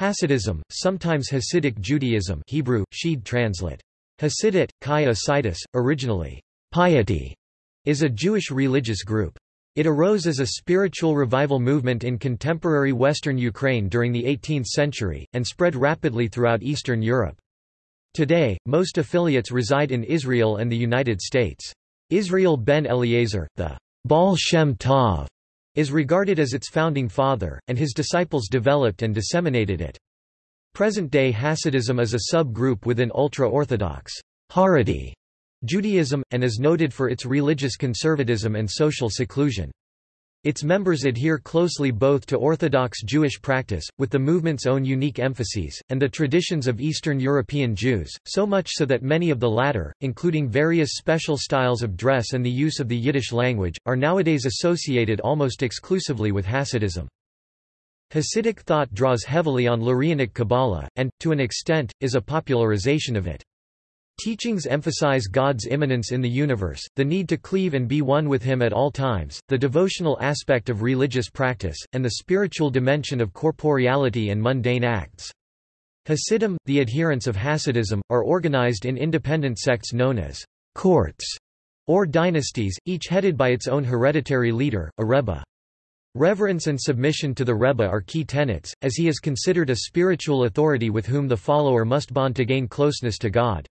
Hasidism, sometimes Hasidic Judaism Hebrew, Sheed translate. Hasidut, Kai Asitis, originally, piety, is a Jewish religious group. It arose as a spiritual revival movement in contemporary western Ukraine during the 18th century, and spread rapidly throughout Eastern Europe. Today, most affiliates reside in Israel and the United States. Israel ben Eliezer, the Baal Shem Tov, is regarded as its founding father, and his disciples developed and disseminated it. Present-day Hasidism is a sub-group within ultra-Orthodox Haredi Judaism, and is noted for its religious conservatism and social seclusion. Its members adhere closely both to Orthodox Jewish practice, with the movement's own unique emphases, and the traditions of Eastern European Jews, so much so that many of the latter, including various special styles of dress and the use of the Yiddish language, are nowadays associated almost exclusively with Hasidism. Hasidic thought draws heavily on Lurianic Kabbalah, and, to an extent, is a popularization of it. Teachings emphasize God's immanence in the universe, the need to cleave and be one with Him at all times, the devotional aspect of religious practice, and the spiritual dimension of corporeality and mundane acts. Hasidim, the adherents of Hasidism, are organized in independent sects known as courts or dynasties, each headed by its own hereditary leader, a rebbe. Reverence and submission to the Rebbe are key tenets, as he is considered a spiritual authority with whom the follower must bond to gain closeness to God.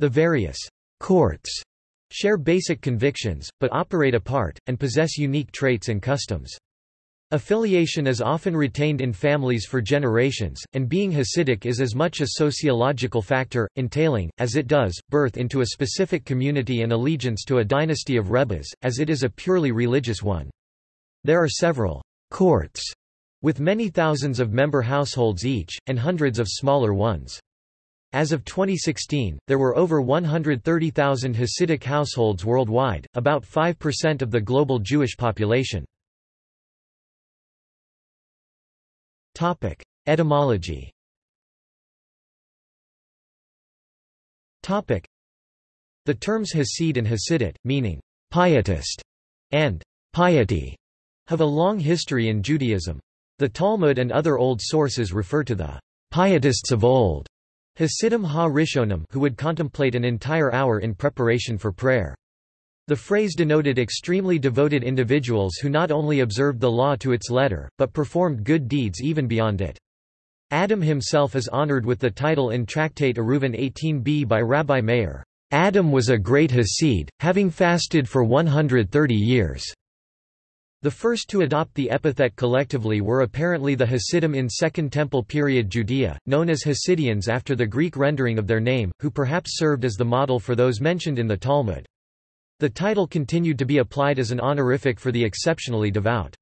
The various courts share basic convictions, but operate apart, and possess unique traits and customs. Affiliation is often retained in families for generations, and being Hasidic is as much a sociological factor, entailing, as it does, birth into a specific community and allegiance to a dynasty of rebbes, as it is a purely religious one. There are several courts, with many thousands of member households each, and hundreds of smaller ones. As of 2016, there were over 130,000 Hasidic households worldwide, about 5% of the global Jewish population. Etymology The terms Hasid and Hasidut, meaning pietist and piety, have a long history in Judaism. The Talmud and other old sources refer to the pietists of old Hasidim ha-Rishonim who would contemplate an entire hour in preparation for prayer. The phrase denoted extremely devoted individuals who not only observed the law to its letter, but performed good deeds even beyond it. Adam himself is honored with the title in Tractate Eruvin 18b by Rabbi Meir, "'Adam was a great Hasid, having fasted for 130 years." The first to adopt the epithet collectively were apparently the Hasidim in Second Temple period Judea, known as Hasideans after the Greek rendering of their name, who perhaps served as the model for those mentioned in the Talmud. The title continued to be applied as an honorific for the exceptionally devout.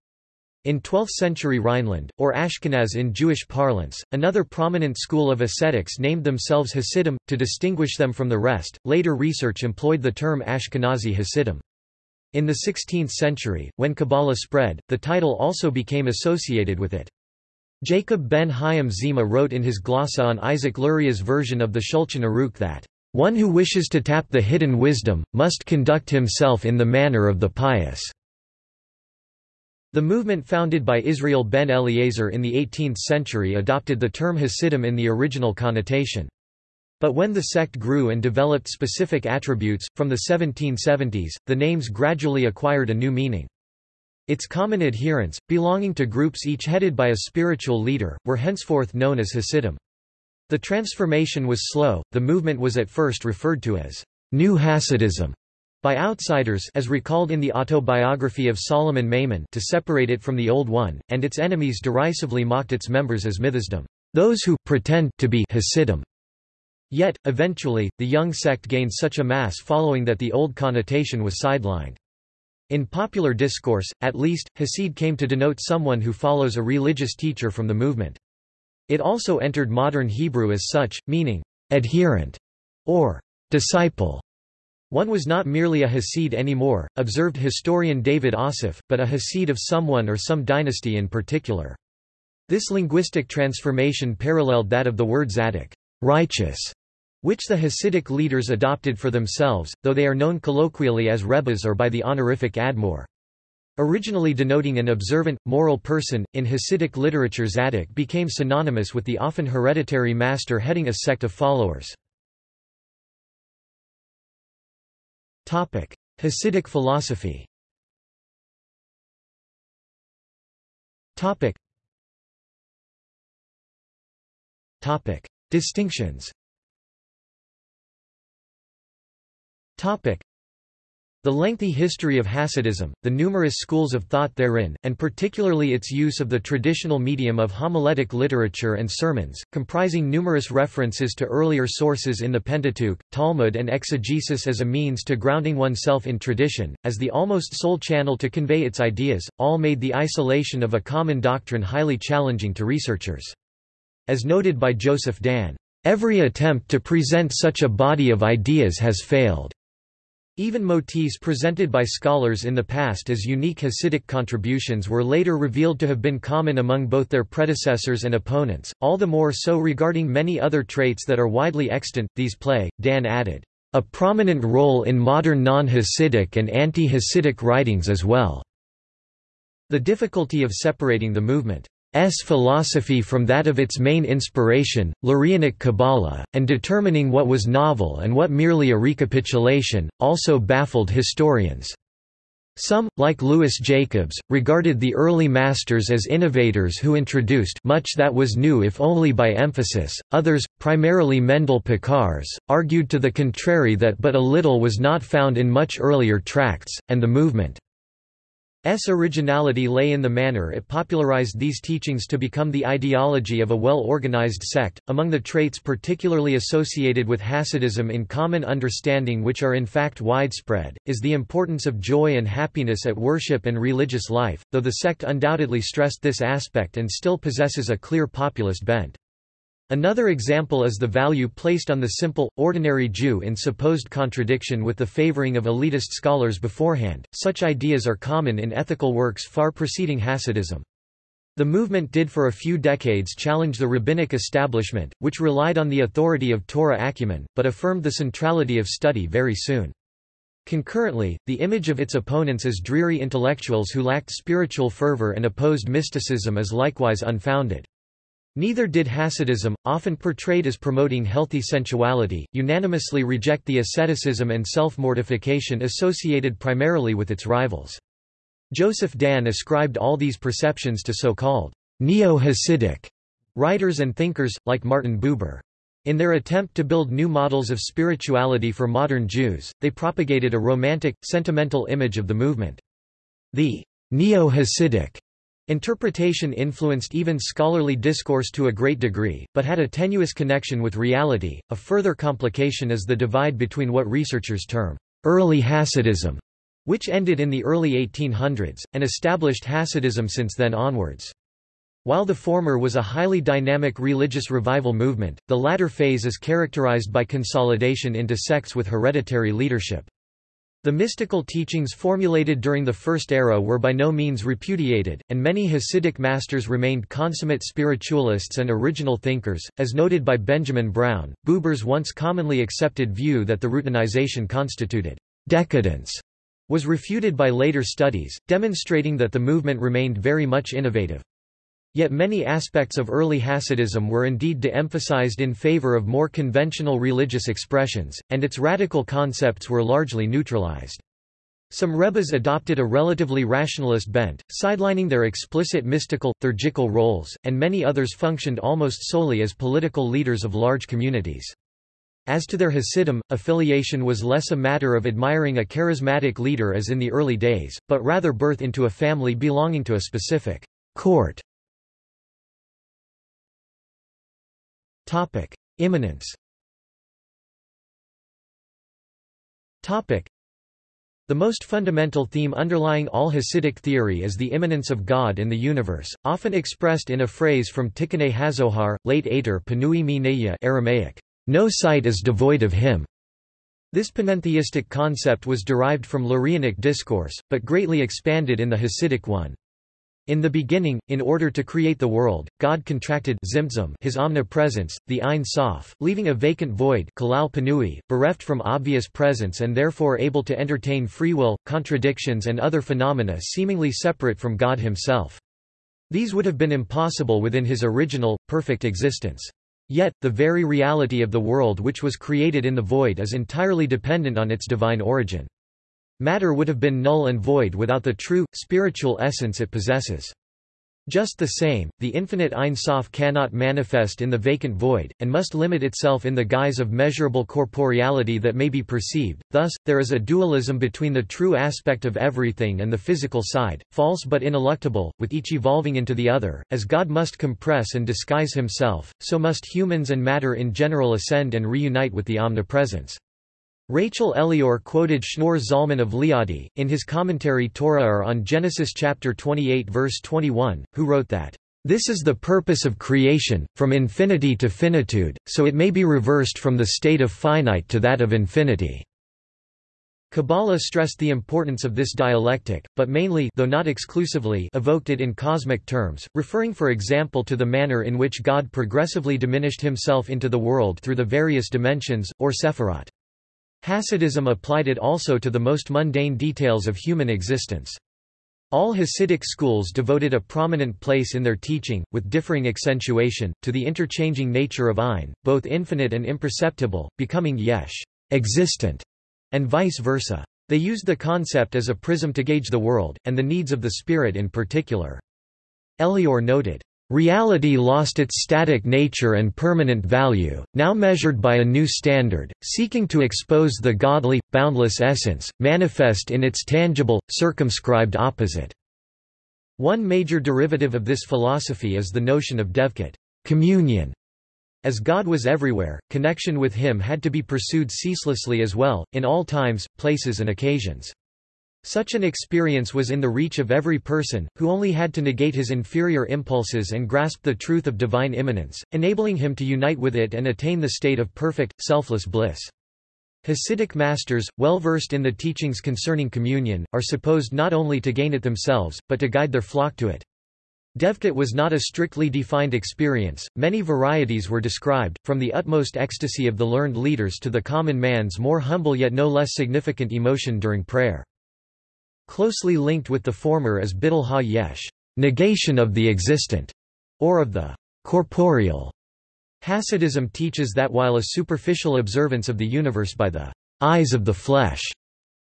In 12th-century Rhineland, or Ashkenaz in Jewish parlance, another prominent school of ascetics named themselves Hasidim, to distinguish them from the rest. Later research employed the term Ashkenazi Hasidim. In the 16th century, when Kabbalah spread, the title also became associated with it. Jacob ben Chaim Zemah wrote in his glossa on Isaac Luria's version of the Shulchan Aruch that, "...one who wishes to tap the hidden wisdom, must conduct himself in the manner of the pious." The movement founded by Israel ben Eliezer in the 18th century adopted the term Hasidim in the original connotation. But when the sect grew and developed specific attributes, from the 1770s, the names gradually acquired a new meaning. Its common adherents, belonging to groups each headed by a spiritual leader, were henceforth known as Hasidim. The transformation was slow, the movement was at first referred to as New Hasidism by outsiders as recalled in the autobiography of Solomon Maimon to separate it from the old one, and its enemies derisively mocked its members as Mitchasdim, those who pretend to be Hasidim. Yet, eventually, the young sect gained such a mass following that the old connotation was sidelined. In popular discourse, at least, Hasid came to denote someone who follows a religious teacher from the movement. It also entered modern Hebrew as such, meaning, adherent, or disciple. One was not merely a Hasid anymore, observed historian David Assaf, but a Hasid of someone or some dynasty in particular. This linguistic transformation paralleled that of the word Zaddik righteous, which the Hasidic leaders adopted for themselves, though they are known colloquially as Rebbes or by the honorific Admor. Originally denoting an observant, moral person, in Hasidic literature Zaddik became synonymous with the often hereditary master heading a sect of followers. Hasidic philosophy Distinctions the lengthy history of Hasidism, the numerous schools of thought therein, and particularly its use of the traditional medium of homiletic literature and sermons, comprising numerous references to earlier sources in the Pentateuch, Talmud and exegesis as a means to grounding oneself in tradition, as the almost sole channel to convey its ideas, all made the isolation of a common doctrine highly challenging to researchers. As noted by Joseph Dan, "...every attempt to present such a body of ideas has failed." Even motifs presented by scholars in the past as unique Hasidic contributions were later revealed to have been common among both their predecessors and opponents, all the more so regarding many other traits that are widely extant. These play, Dan added, a prominent role in modern non-Hasidic and anti-Hasidic writings as well. The difficulty of separating the movement S. philosophy from that of its main inspiration, Lurianic Kabbalah, and determining what was novel and what merely a recapitulation, also baffled historians. Some, like Louis Jacobs, regarded the early masters as innovators who introduced much that was new if only by emphasis, others, primarily Mendel Piekarz, argued to the contrary that but a little was not found in much earlier tracts, and the movement S originality lay in the manner it popularized these teachings to become the ideology of a well-organized sect. Among the traits particularly associated with Hasidism in common understanding which are in fact widespread, is the importance of joy and happiness at worship and religious life, though the sect undoubtedly stressed this aspect and still possesses a clear populist bent. Another example is the value placed on the simple, ordinary Jew in supposed contradiction with the favoring of elitist scholars beforehand. Such ideas are common in ethical works far preceding Hasidism. The movement did for a few decades challenge the rabbinic establishment, which relied on the authority of Torah acumen, but affirmed the centrality of study very soon. Concurrently, the image of its opponents as dreary intellectuals who lacked spiritual fervor and opposed mysticism is likewise unfounded. Neither did Hasidism, often portrayed as promoting healthy sensuality, unanimously reject the asceticism and self-mortification associated primarily with its rivals. Joseph Dan ascribed all these perceptions to so-called neo-Hasidic writers and thinkers, like Martin Buber. In their attempt to build new models of spirituality for modern Jews, they propagated a romantic, sentimental image of the movement. The neo-Hasidic Interpretation influenced even scholarly discourse to a great degree, but had a tenuous connection with reality. A further complication is the divide between what researchers term early Hasidism, which ended in the early 1800s, and established Hasidism since then onwards. While the former was a highly dynamic religious revival movement, the latter phase is characterized by consolidation into sects with hereditary leadership. The mystical teachings formulated during the First Era were by no means repudiated, and many Hasidic masters remained consummate spiritualists and original thinkers, as noted by Benjamin Brown. Buber's once commonly accepted view that the routinization constituted decadence was refuted by later studies, demonstrating that the movement remained very much innovative. Yet many aspects of early Hasidism were indeed de-emphasized in favor of more conventional religious expressions, and its radical concepts were largely neutralized. Some Rebbes adopted a relatively rationalist bent, sidelining their explicit mystical, theurgical roles, and many others functioned almost solely as political leaders of large communities. As to their Hasidim, affiliation was less a matter of admiring a charismatic leader as in the early days, but rather birth into a family belonging to a specific court Topic: Immanence. Topic: The most fundamental theme underlying all Hasidic theory is the immanence of God in the universe, often expressed in a phrase from Tikkunei Hazohar, Leit Atar Panui Minei Aramaic, "No sight is devoid of him." This panentheistic concept was derived from Lurianic discourse, but greatly expanded in the Hasidic one. In the beginning, in order to create the world, God contracted his omnipresence, the Ein Sof, leaving a vacant void bereft from obvious presence and therefore able to entertain free will, contradictions and other phenomena seemingly separate from God himself. These would have been impossible within his original, perfect existence. Yet, the very reality of the world which was created in the void is entirely dependent on its divine origin. Matter would have been null and void without the true, spiritual essence it possesses. Just the same, the infinite Ein Sof cannot manifest in the vacant void, and must limit itself in the guise of measurable corporeality that may be perceived, thus, there is a dualism between the true aspect of everything and the physical side, false but ineluctable, with each evolving into the other. As God must compress and disguise himself, so must humans and matter in general ascend and reunite with the omnipresence. Rachel Elior quoted Shneur Zalman of Liadi, in his commentary Torah on Genesis chapter 28 verse 21, who wrote that, "...this is the purpose of creation, from infinity to finitude, so it may be reversed from the state of finite to that of infinity." Kabbalah stressed the importance of this dialectic, but mainly though not exclusively evoked it in cosmic terms, referring for example to the manner in which God progressively diminished himself into the world through the various dimensions, or sephirot. Hasidism applied it also to the most mundane details of human existence. All Hasidic schools devoted a prominent place in their teaching, with differing accentuation, to the interchanging nature of Ein, both infinite and imperceptible, becoming yesh existent, and vice versa. They used the concept as a prism to gauge the world, and the needs of the spirit in particular. Elior noted, Reality lost its static nature and permanent value, now measured by a new standard, seeking to expose the godly, boundless essence, manifest in its tangible, circumscribed opposite. One major derivative of this philosophy is the notion of devekut communion. As God was everywhere, connection with him had to be pursued ceaselessly as well, in all times, places and occasions. Such an experience was in the reach of every person, who only had to negate his inferior impulses and grasp the truth of divine immanence, enabling him to unite with it and attain the state of perfect, selfless bliss. Hasidic masters, well versed in the teachings concerning communion, are supposed not only to gain it themselves, but to guide their flock to it. Devekut was not a strictly defined experience, many varieties were described, from the utmost ecstasy of the learned leaders to the common man's more humble yet no less significant emotion during prayer. Closely linked with the former is Bittul ha-yesh, negation of the existent, or of the corporeal. Hasidism teaches that while a superficial observance of the universe by the eyes of the flesh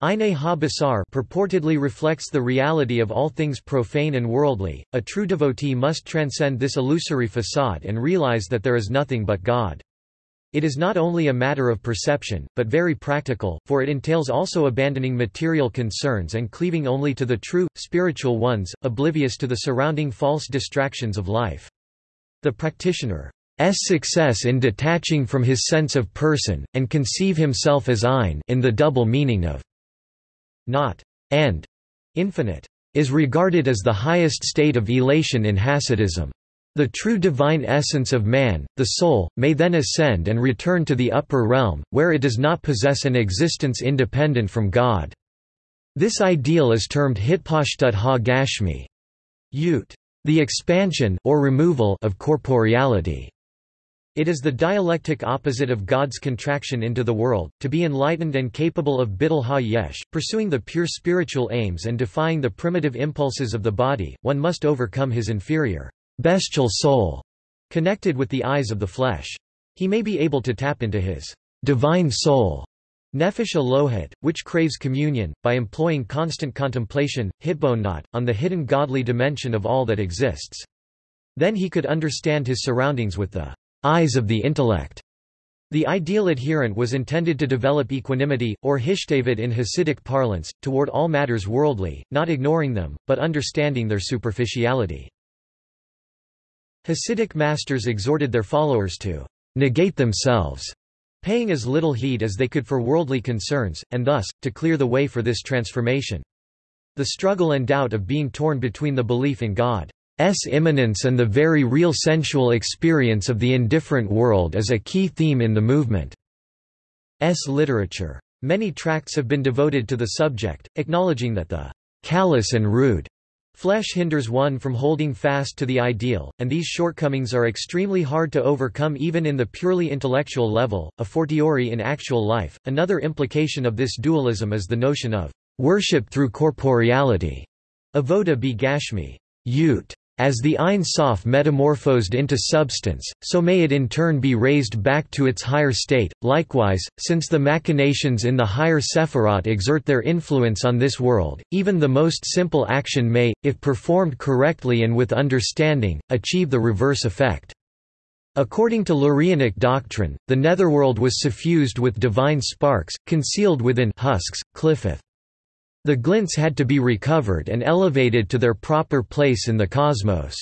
Eine ha-basar purportedly reflects the reality of all things profane and worldly, a true devotee must transcend this illusory facade and realize that there is nothing but God. It is not only a matter of perception, but very practical, for it entails also abandoning material concerns and cleaving only to the true, spiritual ones, oblivious to the surrounding false distractions of life. The practitioner's success in detaching from his sense of person, and conceive himself as ein in the double meaning of not and infinite, is regarded as the highest state of elation in Hasidism. The true divine essence of man, the soul, may then ascend and return to the upper realm, where it does not possess an existence independent from God. This ideal is termed hitpashtut ha-gashmi, ut, the expansion or removal of corporeality. It is the dialectic opposite of God's contraction into the world, to be enlightened and capable of bittul ha-yesh, pursuing the pure spiritual aims and defying the primitive impulses of the body, one must overcome his inferior bestial soul, connected with the eyes of the flesh. He may be able to tap into his divine soul, nefesh Elohit, which craves communion, by employing constant contemplation, hitbonenut, on the hidden godly dimension of all that exists. Then he could understand his surroundings with the eyes of the intellect. The ideal adherent was intended to develop equanimity, or hishtavut in Hasidic parlance, toward all matters worldly, not ignoring them, but understanding their superficiality. Hasidic masters exhorted their followers to negate themselves, paying as little heed as they could for worldly concerns, and thus, to clear the way for this transformation. The struggle and doubt of being torn between the belief in God's immanence and the very real sensual experience of the indifferent world is a key theme in the movement's literature. Many tracts have been devoted to the subject, acknowledging that the callous and rude Flesh hinders one from holding fast to the ideal, and these shortcomings are extremely hard to overcome even in the purely intellectual level, a fortiori in actual life. Another implication of this dualism is the notion of worship through corporeality. Avoda bi gashmi, yut, as the Ein Sof metamorphosed into substance, so may it in turn be raised back to its higher state. Likewise, since the machinations in the higher Sephirot exert their influence on this world, even the most simple action may, if performed correctly and with understanding, achieve the reverse effect. According to Lurianic doctrine, the netherworld was suffused with divine sparks, concealed within husks, qliphoth. The glints had to be recovered and elevated to their proper place in the cosmos.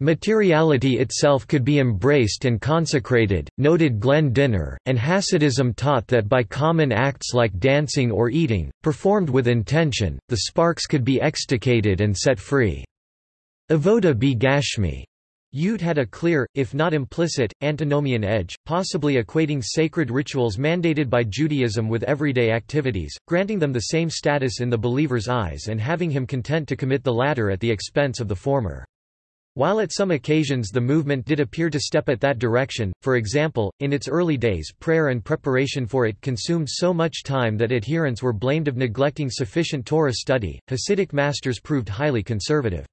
Materiality itself could be embraced and consecrated, noted Glenn Dynner, and Hasidism taught that by common acts like dancing or eating, performed with intention, the sparks could be extricated and set free. Avoda bi gashmi Yut had a clear, if not implicit, antinomian edge, possibly equating sacred rituals mandated by Judaism with everyday activities, granting them the same status in the believer's eyes and having him content to commit the latter at the expense of the former. While at some occasions the movement did appear to step at that direction, for example, in its early days prayer and preparation for it consumed so much time that adherents were blamed of neglecting sufficient Torah study, Hasidic masters proved highly conservative.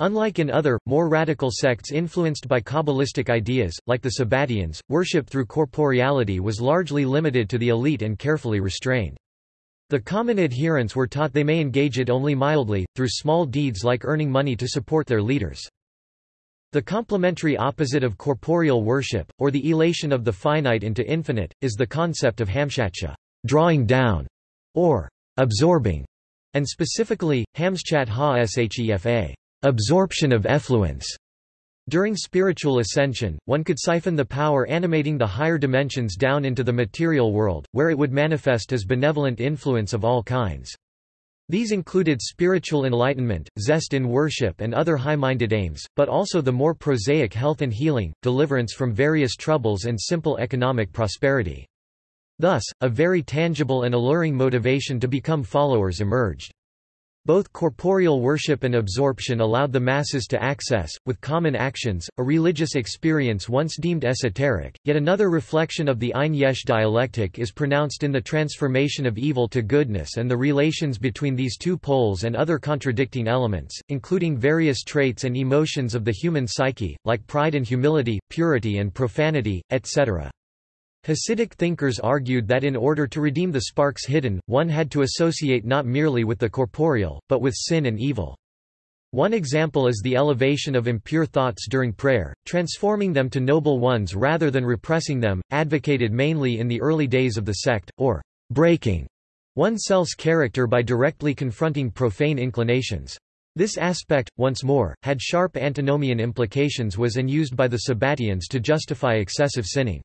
Unlike in other, more radical sects influenced by Kabbalistic ideas, like the Sabbateans, worship through corporeality was largely limited to the elite and carefully restrained. The common adherents were taught they may engage it only mildly, through small deeds like earning money to support their leaders. The complementary opposite of corporeal worship, or the elation of the finite into infinite, is the concept of hamshacha drawing down", or absorbing, and specifically, hamshachat ha-shefa absorption of effluence. During spiritual ascension, one could siphon the power animating the higher dimensions down into the material world, where it would manifest as benevolent influence of all kinds. These included spiritual enlightenment, zest in worship and other high-minded aims, but also the more prosaic health and healing, deliverance from various troubles and simple economic prosperity. Thus, a very tangible and alluring motivation to become followers emerged. Both corporeal worship and absorption allowed the masses to access, with common actions, a religious experience once deemed esoteric. Yet another reflection of the Ein Yesh dialectic is pronounced in the transformation of evil to goodness and the relations between these two poles and other contradicting elements, including various traits and emotions of the human psyche, like pride and humility, purity and profanity, etc. Hasidic thinkers argued that in order to redeem the sparks hidden, one had to associate not merely with the corporeal, but with sin and evil. One example is the elevation of impure thoughts during prayer, transforming them to noble ones rather than repressing them, advocated mainly in the early days of the sect, or breaking oneself's character by directly confronting profane inclinations. This aspect, once more, had sharp antinomian implications was and used by the Sabbateans to justify excessive sinning.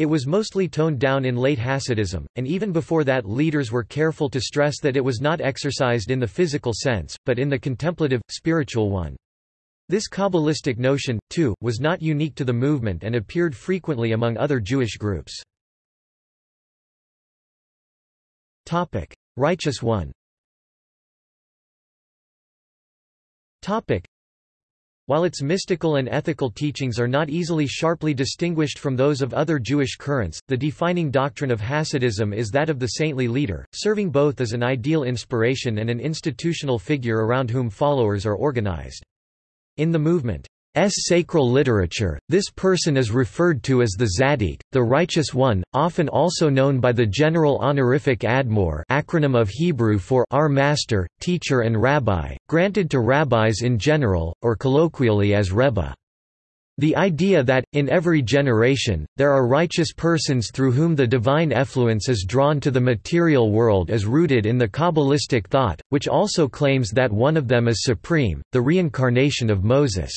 It was mostly toned down in late Hasidism, and even before that leaders were careful to stress that it was not exercised in the physical sense, but in the contemplative, spiritual one. This Kabbalistic notion, too, was not unique to the movement and appeared frequently among other Jewish groups. Righteous One while its mystical and ethical teachings are not easily sharply distinguished from those of other Jewish currents, the defining doctrine of Hasidism is that of the saintly leader, serving both as an ideal inspiration and an institutional figure around whom followers are organized. In the movement, sacral literature, this person is referred to as the Zaddik, the Righteous One, often also known by the general honorific Admor acronym of Hebrew for Our Master, Teacher and Rabbi, granted to rabbis in general, or colloquially as Rebbe. The idea that, in every generation, there are righteous persons through whom the divine effluence is drawn to the material world is rooted in the Kabbalistic thought, which also claims that one of them is supreme, the reincarnation of Moses.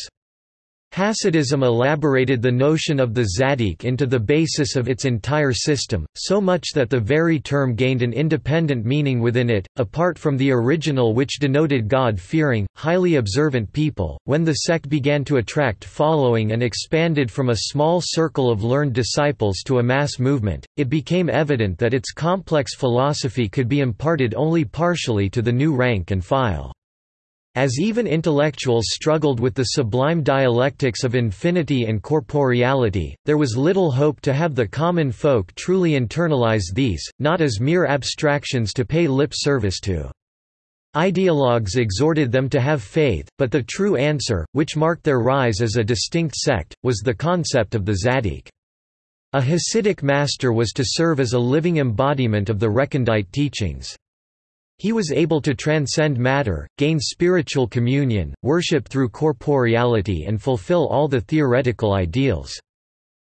Hasidism elaborated the notion of the Zaddik into the basis of its entire system, so much that the very term gained an independent meaning within it, apart from the original which denoted God-fearing, highly observant people. When the sect began to attract following and expanded from a small circle of learned disciples to a mass movement, it became evident that its complex philosophy could be imparted only partially to the new rank and file. As even intellectuals struggled with the sublime dialectics of infinity and corporeality, there was little hope to have the common folk truly internalize these, not as mere abstractions to pay lip service to. Ideologues exhorted them to have faith, but the true answer, which marked their rise as a distinct sect, was the concept of the Zaddik. A Hasidic master was to serve as a living embodiment of the recondite teachings. He was able to transcend matter, gain spiritual communion, worship through corporeality and fulfill all the theoretical ideals.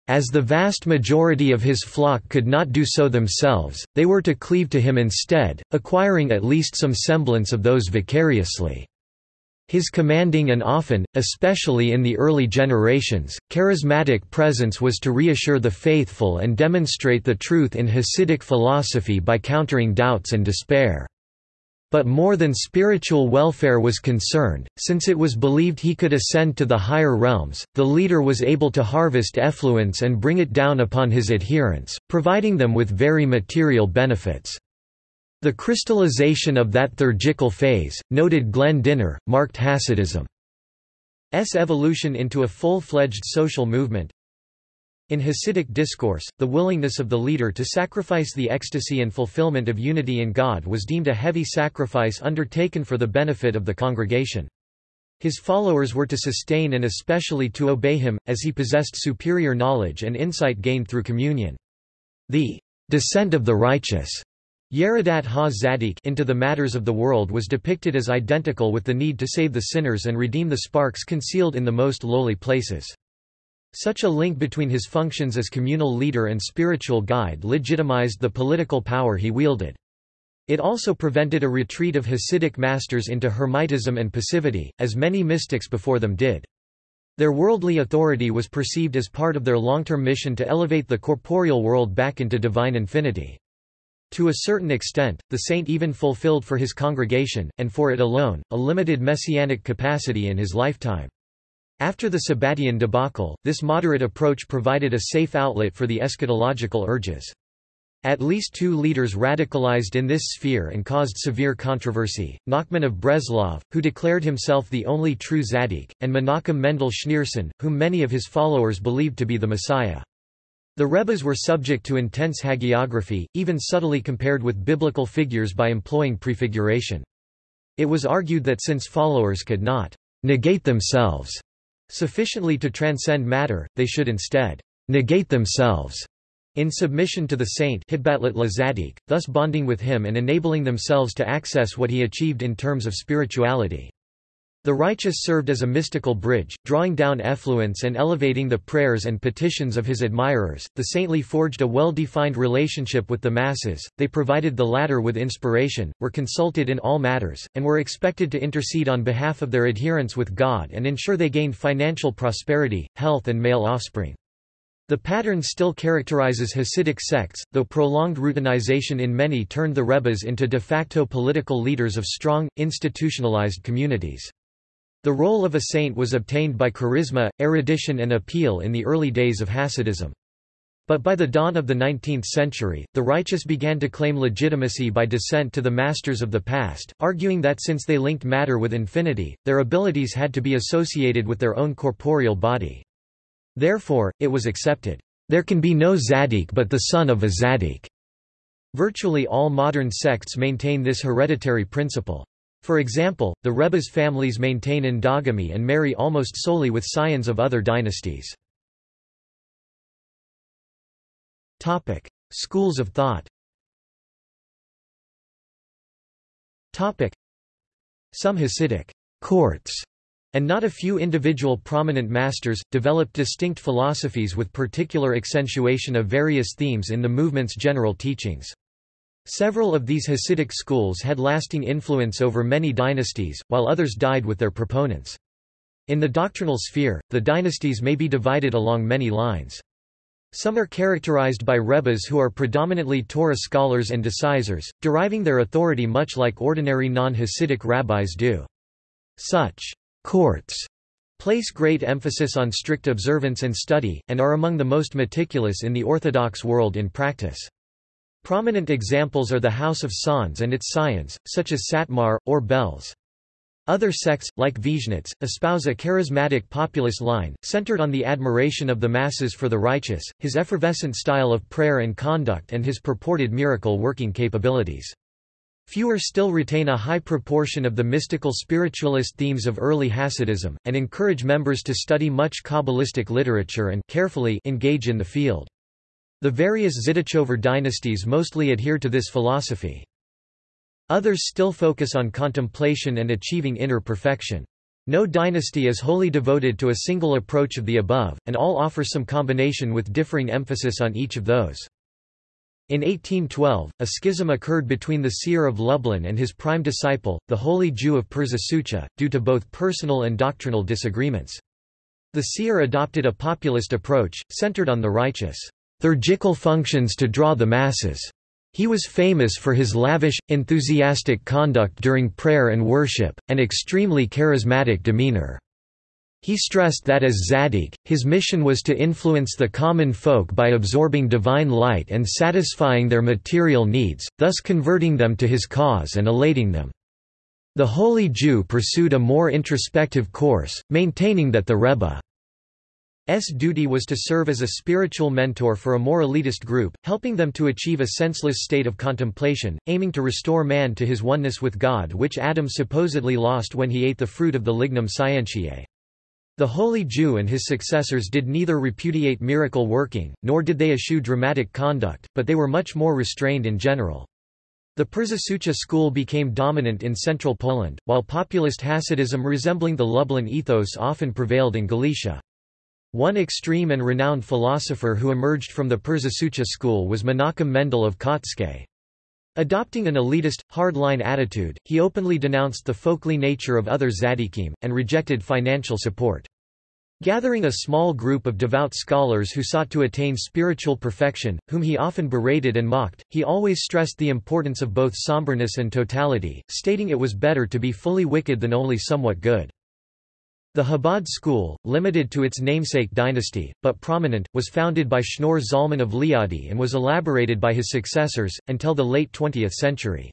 As the vast majority of his flock could not do so themselves, they were to cleave to him instead, acquiring at least some semblance of those vicariously. His commanding and often, especially in the early generations, charismatic presence was to reassure the faithful and demonstrate the truth in Hasidic philosophy by countering doubts and despair. But more than spiritual welfare was concerned, since it was believed he could ascend to the higher realms, the leader was able to harvest effluence and bring it down upon his adherents, providing them with very material benefits. The crystallization of that theurgical phase, noted Glenn Dynner, marked Hasidism's evolution into a full-fledged social movement, in Hasidic discourse, the willingness of the leader to sacrifice the ecstasy and fulfillment of unity in God was deemed a heavy sacrifice undertaken for the benefit of the congregation. His followers were to sustain and especially to obey him, as he possessed superior knowledge and insight gained through communion. The descent of the righteous Yeridat ha-Zadik into the matters of the world was depicted as identical with the need to save the sinners and redeem the sparks concealed in the most lowly places. Such a link between his functions as communal leader and spiritual guide legitimized the political power he wielded. It also prevented a retreat of Hasidic masters into Hermitism and passivity, as many mystics before them did. Their worldly authority was perceived as part of their long-term mission to elevate the corporeal world back into divine infinity. To a certain extent, the saint even fulfilled for his congregation, and for it alone, a limited messianic capacity in his lifetime. After the Sabbatean debacle, this moderate approach provided a safe outlet for the eschatological urges. At least two leaders radicalized in this sphere and caused severe controversy, Nachman of Breslov, who declared himself the only true Zaddik, and Menachem Mendel Schneerson, whom many of his followers believed to be the Messiah. The Rebbes were subject to intense hagiography, even subtly compared with biblical figures by employing prefiguration. It was argued that since followers could not negate themselves Sufficiently to transcend matter, they should instead negate themselves in submission to the saint thus bonding with him and enabling themselves to access what he achieved in terms of spirituality. The righteous served as a mystical bridge, drawing down effluence and elevating the prayers and petitions of his admirers. The saintly forged a well defined relationship with the masses, they provided the latter with inspiration, were consulted in all matters, and were expected to intercede on behalf of their adherents with God and ensure they gained financial prosperity, health, and male offspring. The pattern still characterizes Hasidic sects, though prolonged routinization in many turned the Rebbes into de facto political leaders of strong, institutionalized communities. The role of a saint was obtained by charisma, erudition and appeal in the early days of Hasidism. But by the dawn of the 19th century, the righteous began to claim legitimacy by descent to the masters of the past, arguing that since they linked matter with infinity, their abilities had to be associated with their own corporeal body. Therefore, it was accepted, "...there can be no Zaddik but the son of a Zaddik." Virtually all modern sects maintain this hereditary principle. For example, the Rebbe's families maintain endogamy and marry almost solely with scions of other dynasties. Topic: Schools of thought Topic: Some Hasidic courts and not a few individual prominent masters, developed distinct philosophies with particular accentuation of various themes in the movement's general teachings. Several of these Hasidic schools had lasting influence over many dynasties, while others died with their proponents. In the doctrinal sphere, the dynasties may be divided along many lines. Some are characterized by rebbes who are predominantly Torah scholars and decisors, deriving their authority much like ordinary non-Hasidic rabbis do. Such courts place great emphasis on strict observance and study, and are among the most meticulous in the Orthodox world in practice. Prominent examples are the House of Sanz and its scions, such as Satmar, or Belz. Other sects, like Vizhnitz, espouse a charismatic populist line, centered on the admiration of the masses for the righteous, his effervescent style of prayer and conduct and his purported miracle-working capabilities. Fewer still retain a high proportion of the mystical spiritualist themes of early Hasidism, and encourage members to study much Kabbalistic literature and carefully engage in the field. The various Zidichover dynasties mostly adhere to this philosophy. Others still focus on contemplation and achieving inner perfection. No dynasty is wholly devoted to a single approach of the above, and all offer some combination with differing emphasis on each of those. In 1812, a schism occurred between the seer of Lublin and his prime disciple, the holy Jew of Przysucha, due to both personal and doctrinal disagreements. The seer adopted a populist approach, centered on the righteous, liturgical functions to draw the masses. He was famous for his lavish, enthusiastic conduct during prayer and worship, and extremely charismatic demeanor. He stressed that as Zadik, his mission was to influence the common folk by absorbing divine light and satisfying their material needs, thus converting them to his cause and elating them. The holy Jew pursued a more introspective course, maintaining that the Rebbe S duty was to serve as a spiritual mentor for a more elitist group, helping them to achieve a senseless state of contemplation, aiming to restore man to his oneness with God which Adam supposedly lost when he ate the fruit of the lignum scientiae. The holy Jew and his successors did neither repudiate miracle working, nor did they eschew dramatic conduct, but they were much more restrained in general. The Przysucha school became dominant in central Poland, while populist Hasidism resembling the Lublin ethos often prevailed in Galicia. One extreme and renowned philosopher who emerged from the Przysucha school was Menachem Mendel of Kotzk. Adopting an elitist, hard-line attitude, he openly denounced the folkly nature of other tzaddikim, and rejected financial support. Gathering a small group of devout scholars who sought to attain spiritual perfection, whom he often berated and mocked, he always stressed the importance of both somberness and totality, stating it was better to be fully wicked than only somewhat good. The Chabad school, limited to its namesake dynasty, but prominent, was founded by Shneur Zalman of Liadi and was elaborated by his successors, until the late 20th century.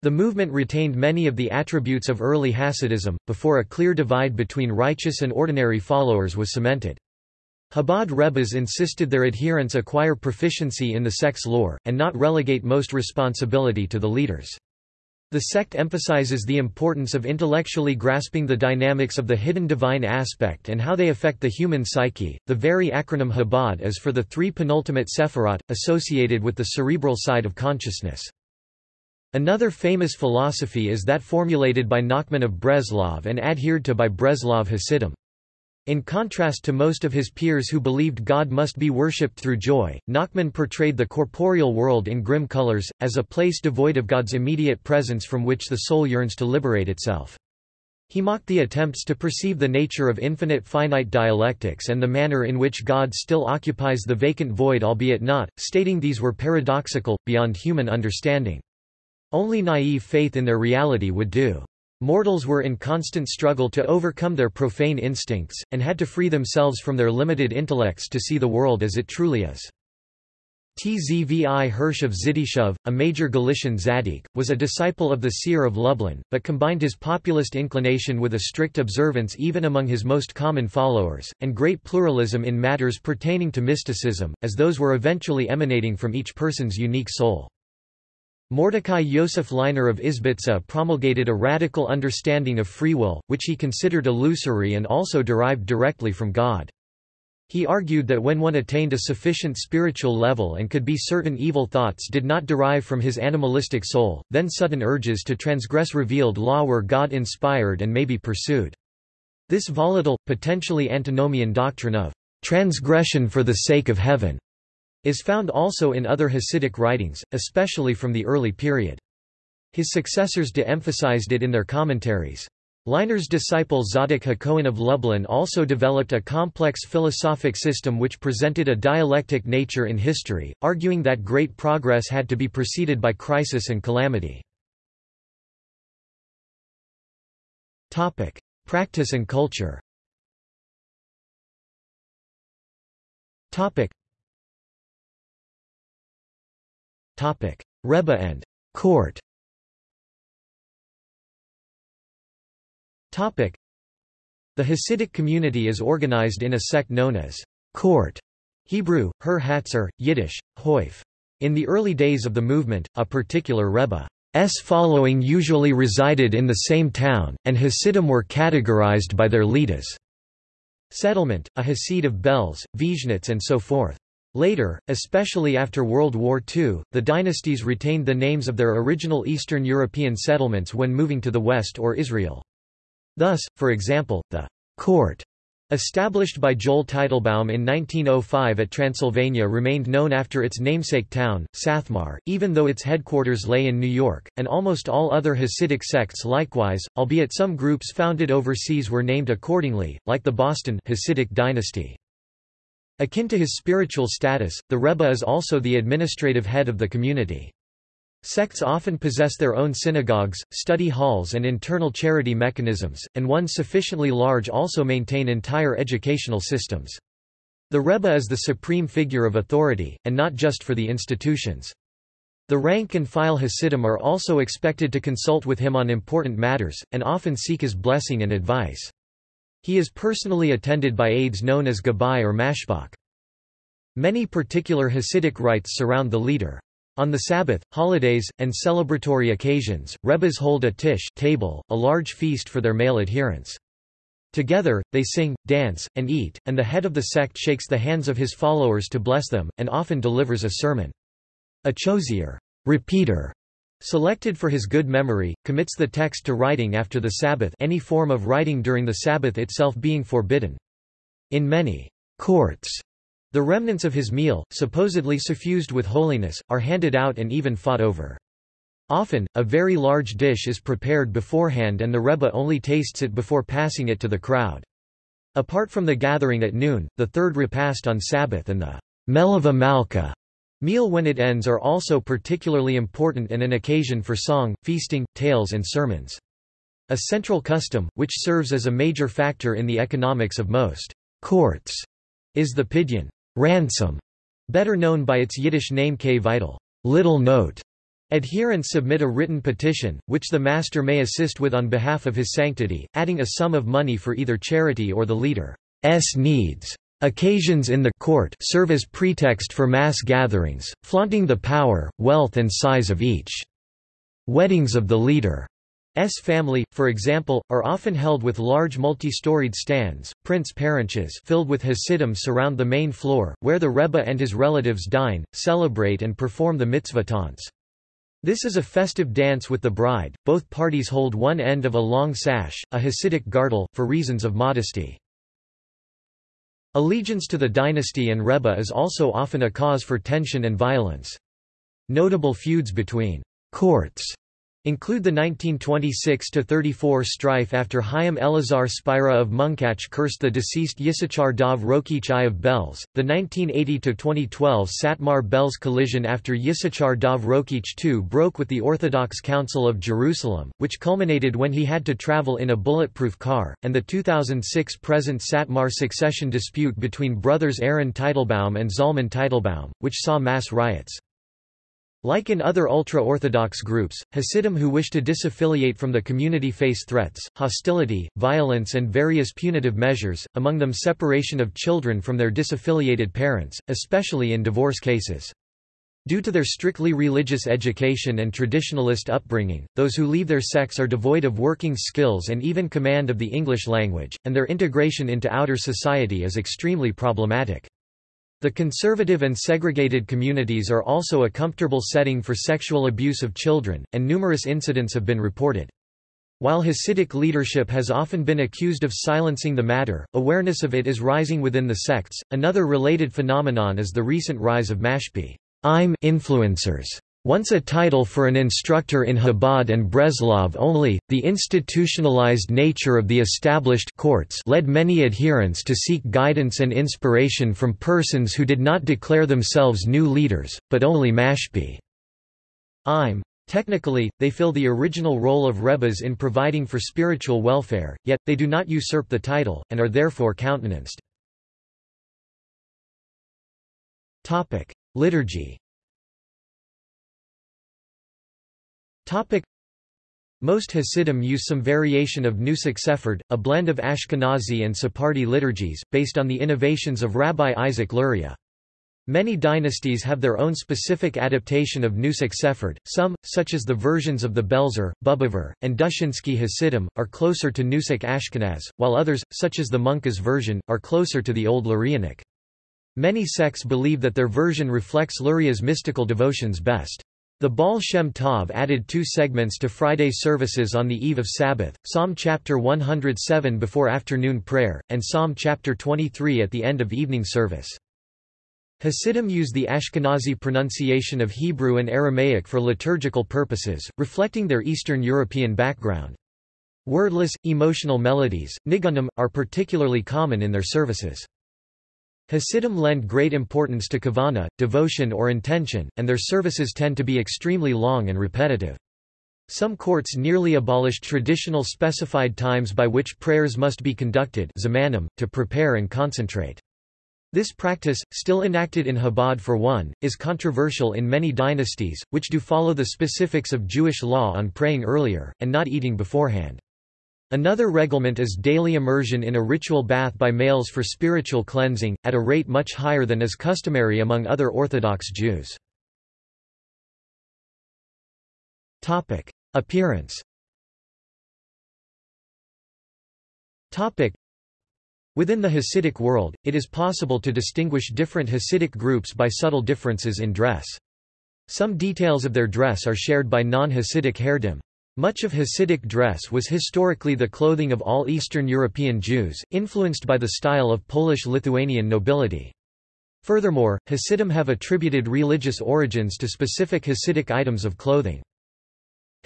The movement retained many of the attributes of early Hasidism, before a clear divide between righteous and ordinary followers was cemented. Chabad Rebbes insisted their adherents acquire proficiency in the sect's lore, and not relegate most responsibility to the leaders. The sect emphasizes the importance of intellectually grasping the dynamics of the hidden divine aspect and how they affect the human psyche. The very acronym Chabad is for the three penultimate sephirot, associated with the cerebral side of consciousness. Another famous philosophy is that formulated by Nachman of Breslov and adhered to by Breslov Hasidim. In contrast to most of his peers who believed God must be worshipped through joy, Nachman portrayed the corporeal world in grim colors, as a place devoid of God's immediate presence from which the soul yearns to liberate itself. He mocked the attempts to perceive the nature of infinite finite dialectics and the manner in which God still occupies the vacant void albeit not, stating these were paradoxical, beyond human understanding. Only naive faith in their reality would do. Mortals were in constant struggle to overcome their profane instincts, and had to free themselves from their limited intellects to see the world as it truly is. Tzvi Hirsch of Zidichov, a major Galician Zadik, was a disciple of the seer of Lublin, but combined his populist inclination with a strict observance even among his most common followers, and great pluralism in matters pertaining to mysticism, as those were eventually emanating from each person's unique soul. Mordecai Yosef Leiner of Izbitsa promulgated a radical understanding of free will, which he considered illusory and also derived directly from God. He argued that when one attained a sufficient spiritual level and could be certain evil thoughts did not derive from his animalistic soul, then sudden urges to transgress revealed law were God-inspired and may be pursued. This volatile, potentially antinomian doctrine of transgression for the sake of heaven is found also in other Hasidic writings, especially from the early period. His successors de-emphasized it in their commentaries. Leiner's disciple Zadok Hakohen of Lublin also developed a complex philosophic system which presented a dialectic nature in history, arguing that great progress had to be preceded by crisis and calamity. Practice and culture Rebbe and court The Hasidic community is organized in a sect known as court Hebrew, Her Hatzer, Yiddish, Hoif. In the early days of the movement, a particular Rebbe's following usually resided in the same town, and Hasidim were categorized by their leaders. Settlement, a Hasid of Belz, Vizhnitz and so forth. Later, especially after World War II, the dynasties retained the names of their original Eastern European settlements when moving to the West or Israel. Thus, for example, the court Established by Joel Teitelbaum in 1905 at Transylvania remained known after its namesake town, Sathmar, even though its headquarters lay in New York, and almost all other Hasidic sects likewise, albeit some groups founded overseas were named accordingly, like the Boston Hasidic dynasty. Akin to his spiritual status, the Rebbe is also the administrative head of the community. Sects often possess their own synagogues, study halls and internal charity mechanisms, and ones sufficiently large also maintain entire educational systems. The Rebbe is the supreme figure of authority, and not just for the institutions. The rank-and-file Hasidim are also expected to consult with him on important matters, and often seek his blessing and advice. He is personally attended by aides known as Gabbai or Mashbach. Many particular Hasidic rites surround the leader. On the Sabbath, holidays, and celebratory occasions, Rebbes hold a tish table, a large feast for their male adherents. Together, they sing, dance, and eat, and the head of the sect shakes the hands of his followers to bless them, and often delivers a sermon. A chozer repeater, selected for his good memory, commits the text to writing after the Sabbath any form of writing during the Sabbath itself being forbidden. In many courts, the remnants of his meal, supposedly suffused with holiness, are handed out and even fought over. Often, a very large dish is prepared beforehand and the Rebbe only tastes it before passing it to the crowd. Apart from the gathering at noon, the third repast on Sabbath and the Melava Malka meal when it ends are also particularly important and an occasion for song, feasting, tales and sermons. A central custom, which serves as a major factor in the economics of most courts, is the pidyon ransom, better known by its Yiddish name kvitel, little note. Adherents submit a written petition, which the master may assist with on behalf of his sanctity, adding a sum of money for either charity or the leader's needs. Occasions in the court serve as pretext for mass gatherings, flaunting the power, wealth and size of each. Weddings of the leader S family, for example, are often held with large multi-storied stands, prince parenches filled with Hasidim surround the main floor, where the Rebbe and his relatives dine, celebrate and perform the mitzvah tantz. This is a festive dance with the bride, both parties hold one end of a long sash, a Hasidic girdle, for reasons of modesty. Allegiance to the dynasty and Rebbe is also often a cause for tension and violence. Notable feuds between courts include the 1926–34 strife after Chaim Elazar Spira of Munkach cursed the deceased Yisachar Dov Rokeach I of Belz, the 1980–2012 Satmar-Belz collision after Yisachar Dov Rokeach II broke with the Orthodox Council of Jerusalem, which culminated when he had to travel in a bulletproof car, and the 2006 present Satmar succession dispute between brothers Aaron Teitelbaum and Zalman Teitelbaum, which saw mass riots. Like in other ultra-Orthodox groups, Hasidim who wish to disaffiliate from the community face threats, hostility, violence and various punitive measures, among them separation of children from their disaffiliated parents, especially in divorce cases. Due to their strictly religious education and traditionalist upbringing, those who leave their sects are devoid of working skills and even command of the English language, and their integration into outer society is extremely problematic. The conservative and segregated communities are also a comfortable setting for sexual abuse of children, and numerous incidents have been reported. While Hasidic leadership has often been accused of silencing the matter, awareness of it is rising within the sects. Another related phenomenon is the recent rise of mashpi influencers once a title for an instructor in Chabad and Breslov only, the institutionalized nature of the established courts led many adherents to seek guidance and inspiration from persons who did not declare themselves new leaders, but only mashpi. I'm. Technically, they fill the original role of rebbes in providing for spiritual welfare, yet, they do not usurp the title, and are therefore countenanced. Liturgy Most Hasidim use some variation of Nusach Sephard, a blend of Ashkenazi and Sephardi liturgies, based on the innovations of Rabbi Isaac Luria. Many dynasties have their own specific adaptation of Nusach Sephard. Some, such as the versions of the Belzer, Bubover, and Dushinsky Hasidim, are closer to Nusach Ashkenaz, while others, such as the Munkacz version, are closer to the Old Lurianic. Many sects believe that their version reflects Luria's mystical devotions best. The Baal Shem Tov added two segments to Friday services on the eve of Sabbath, Psalm chapter 107 before afternoon prayer, and Psalm chapter 23 at the end of evening service. Hasidim use the Ashkenazi pronunciation of Hebrew and Aramaic for liturgical purposes, reflecting their Eastern European background. Wordless, emotional melodies, nigunim, are particularly common in their services. Hasidim lend great importance to kavana, devotion or intention, and their services tend to be extremely long and repetitive. Some courts nearly abolished traditional specified times by which prayers must be conducted zamanim, to prepare and concentrate. This practice, still enacted in Chabad for one, is controversial in many dynasties, which do follow the specifics of Jewish law on praying earlier, and not eating beforehand. Another reglement is daily immersion in a ritual bath by males for spiritual cleansing, at a rate much higher than is customary among other Orthodox Jews. Appearance Within the Hasidic world, it is possible to distinguish different Hasidic groups by subtle differences in dress. Some details of their dress are shared by non-Hasidic Haredim. Much of Hasidic dress was historically the clothing of all Eastern European Jews, influenced by the style of Polish-Lithuanian nobility. Furthermore, Hasidim have attributed religious origins to specific Hasidic items of clothing.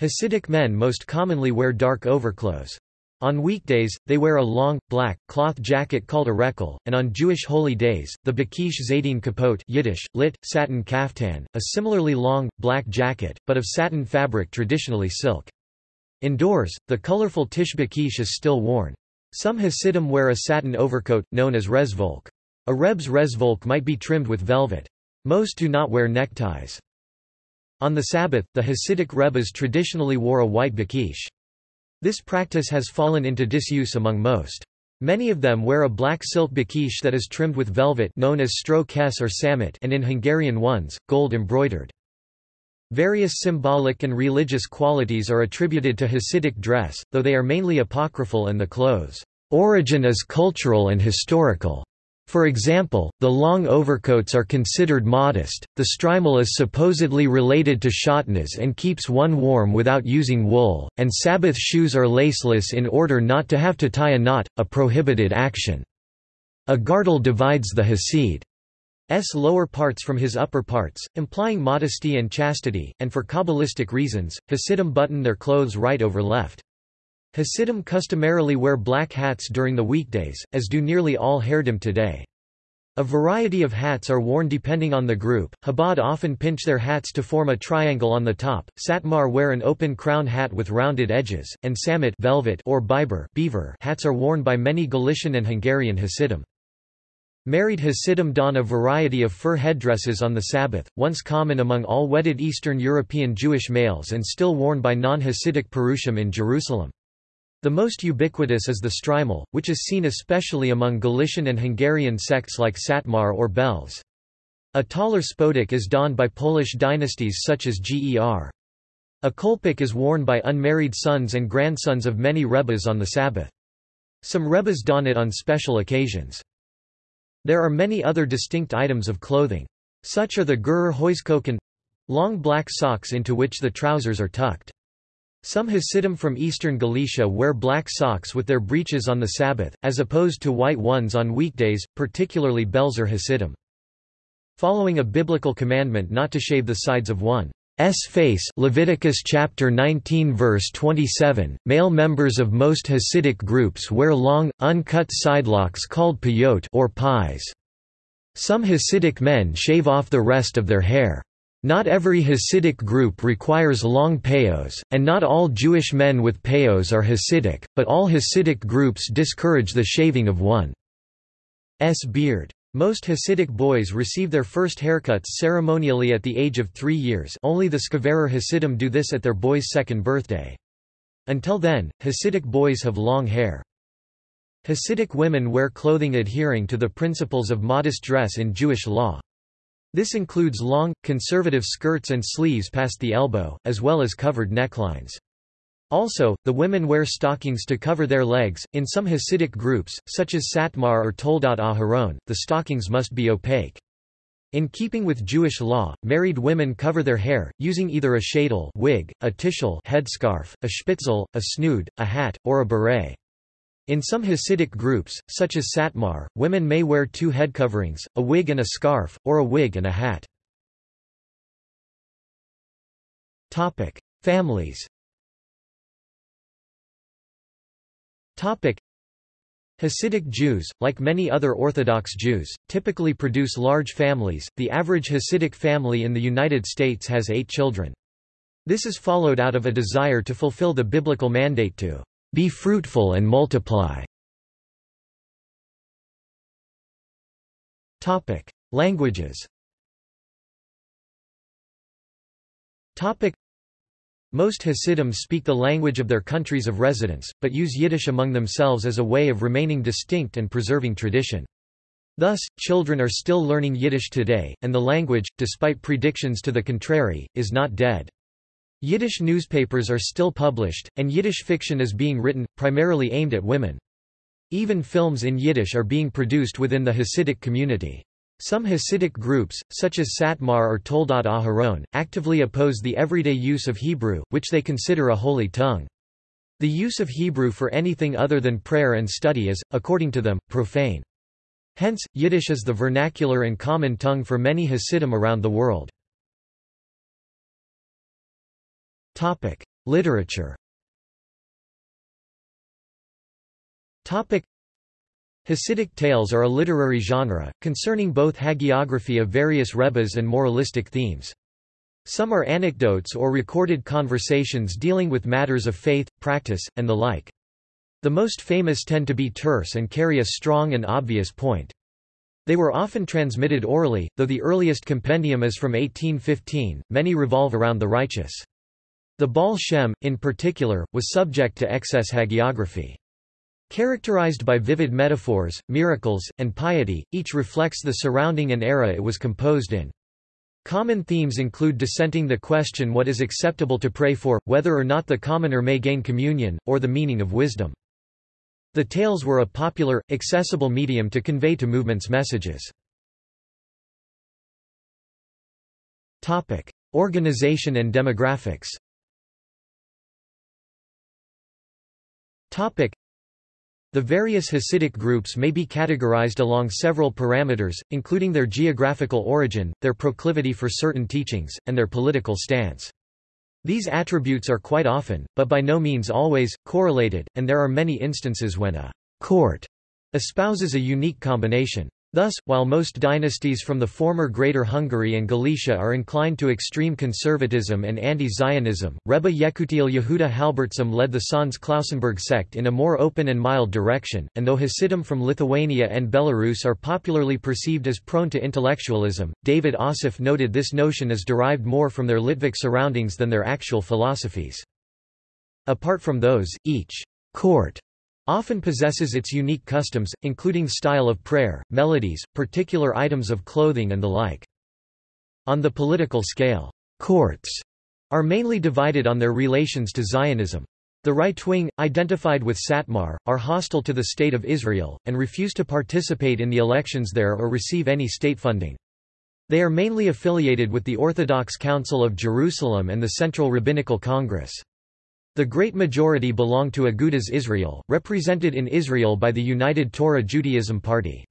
Hasidic men most commonly wear dark overclothes. On weekdays, they wear a long, black, cloth jacket called a rekel, and on Jewish holy days, the bakish zaydin kapot Yiddish, lit, satin kaftan, a similarly long, black jacket, but of satin fabric traditionally silk. Indoors, the colorful tishbakish is still worn. Some Hasidim wear a satin overcoat, known as rezvolk. A Reb's rezvolk might be trimmed with velvet. Most do not wear neckties. On the Sabbath, the Hasidic Rebbes traditionally wore a white bakish. This practice has fallen into disuse among most. Many of them wear a black silk bakish that is trimmed with velvet known as stro kes or samit and in Hungarian ones, gold embroidered. Various symbolic and religious qualities are attributed to Hasidic dress, though they are mainly apocryphal and the clothes' origin is cultural and historical. For example, the long overcoats are considered modest, the shtreimel is supposedly related to shatnez and keeps one warm without using wool, and Sabbath shoes are laceless in order not to have to tie a knot, a prohibited action. A girdle divides the Hasid. S lower parts from his upper parts, implying modesty and chastity, and for Kabbalistic reasons, Hasidim button their clothes right over left. Hasidim customarily wear black hats during the weekdays, as do nearly all Haredim today. A variety of hats are worn depending on the group. Chabad often pinch their hats to form a triangle on the top. Satmar wear an open crown hat with rounded edges, and samit velvet or biber beaver hats are worn by many Galician and Hungarian Hasidim. Married Hasidim don a variety of fur headdresses on the Sabbath, once common among all wedded Eastern European Jewish males and still worn by non-Hasidic Perushim in Jerusalem. The most ubiquitous is the shtreimel, which is seen especially among Galician and Hungarian sects like Satmar or Belz. A taller spodek is donned by Polish dynasties such as Ger. A kolpik is worn by unmarried sons and grandsons of many rebbes on the Sabbath. Some rebbes don it on special occasions. There are many other distinct items of clothing. Such are the Gur hoyznzokn long black socks into which the trousers are tucked. Some Hasidim from eastern Galicia wear black socks with their breeches on the Sabbath, as opposed to white ones on weekdays, particularly Belzer Hasidim. Following a biblical commandment not to shave the sides of one S. Face Leviticus chapter 19 verse 27 male members of most Hasidic groups wear long uncut sidelocks called piyot or pies. Some Hasidic men shave off the rest of their hair. Not every Hasidic group requires long payos, and not all Jewish men with payos are Hasidic, but all Hasidic groups discourage the shaving of one's beard. Most Hasidic boys receive their first haircuts ceremonially at the age of three years only the Skverer Hasidim do this at their boy's second birthday. Until then, Hasidic boys have long hair. Hasidic women wear clothing adhering to the principles of modest dress in Jewish law. This includes long, conservative skirts and sleeves past the elbow, as well as covered necklines. Also, the women wear stockings to cover their legs. In some Hasidic groups, such as Satmar or Toldat Aharon, the stockings must be opaque. In keeping with Jewish law, married women cover their hair, using either a sheitel wig, a tichel headscarf, a spitzel, a snood, a hat, or a beret. In some Hasidic groups, such as Satmar, women may wear two head coverings, a wig and a scarf, or a wig and a hat. Families Hasidic Jews, like many other Orthodox Jews, typically produce large families. The average Hasidic family in the United States has eight children. This is followed out of a desire to fulfill the biblical mandate to be fruitful and multiply. Languages. Most Hasidim speak the language of their countries of residence, but use Yiddish among themselves as a way of remaining distinct and preserving tradition. Thus, children are still learning Yiddish today, and the language, despite predictions to the contrary, is not dead. Yiddish newspapers are still published, and Yiddish fiction is being written, primarily aimed at women. Even films in Yiddish are being produced within the Hasidic community. Some Hasidic groups, such as Satmar or Toldat Aharon, actively oppose the everyday use of Hebrew, which they consider a holy tongue. The use of Hebrew for anything other than prayer and study is, according to them, profane. Hence, Yiddish is the vernacular and common tongue for many Hasidim around the world. Literature Hasidic tales are a literary genre, concerning both hagiography of various rebbes and moralistic themes. Some are anecdotes or recorded conversations dealing with matters of faith, practice, and the like. The most famous tend to be terse and carry a strong and obvious point. They were often transmitted orally, though the earliest compendium is from 1815, many revolve around the righteous. The Baal Shem, in particular, was subject to excess hagiography. Characterized by vivid metaphors, miracles, and piety, each reflects the surrounding and era it was composed in. Common themes include dissenting the question what is acceptable to pray for, whether or not the commoner may gain communion, or the meaning of wisdom. The tales were a popular, accessible medium to convey to movements messages. Topic. Organization and demographics the various Hasidic groups may be categorized along several parameters, including their geographical origin, their proclivity for certain teachings, and their political stance. These attributes are quite often, but by no means always, correlated, and there are many instances when a court espouses a unique combination. Thus, while most dynasties from the former Greater Hungary and Galicia are inclined to extreme conservatism and anti-Zionism, Rebbe Yekutiel Yehuda Halberstam led the Sanz Klausenberg sect in a more open and mild direction, and though Hasidim from Lithuania and Belarus are popularly perceived as prone to intellectualism, David Assaf noted this notion is derived more from their Litvak surroundings than their actual philosophies. Apart from those, each court often possesses its unique customs, including style of prayer, melodies, particular items of clothing and the like. On the political scale, courts are mainly divided on their relations to Zionism. The right wing, identified with Satmar, are hostile to the State of Israel, and refuse to participate in the elections there or receive any state funding. They are mainly affiliated with the Orthodox Council of Jerusalem and the Central Rabbinical Congress. The great majority belong to Agudas Israel, represented in Israel by the United Torah Judaism Party.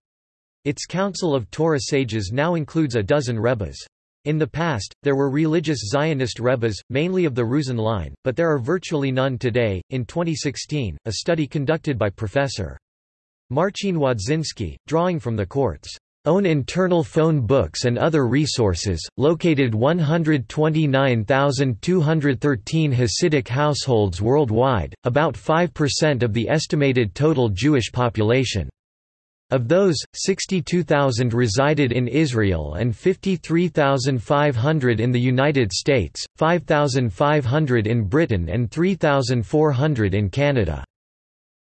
Its council of Torah sages now includes a dozen rebbes. In the past, there were religious Zionist rebbes, mainly of the Ruzhin line, but there are virtually none today. In 2016, a study conducted by Professor Marcin Wodziński, drawing from the court's own internal phone books and other resources, located 129,213 Hasidic households worldwide, about 5% of the estimated total Jewish population. Of those, 62,000 resided in Israel and 53,500 in the United States, 5,500 in Britain and 3,400 in Canada.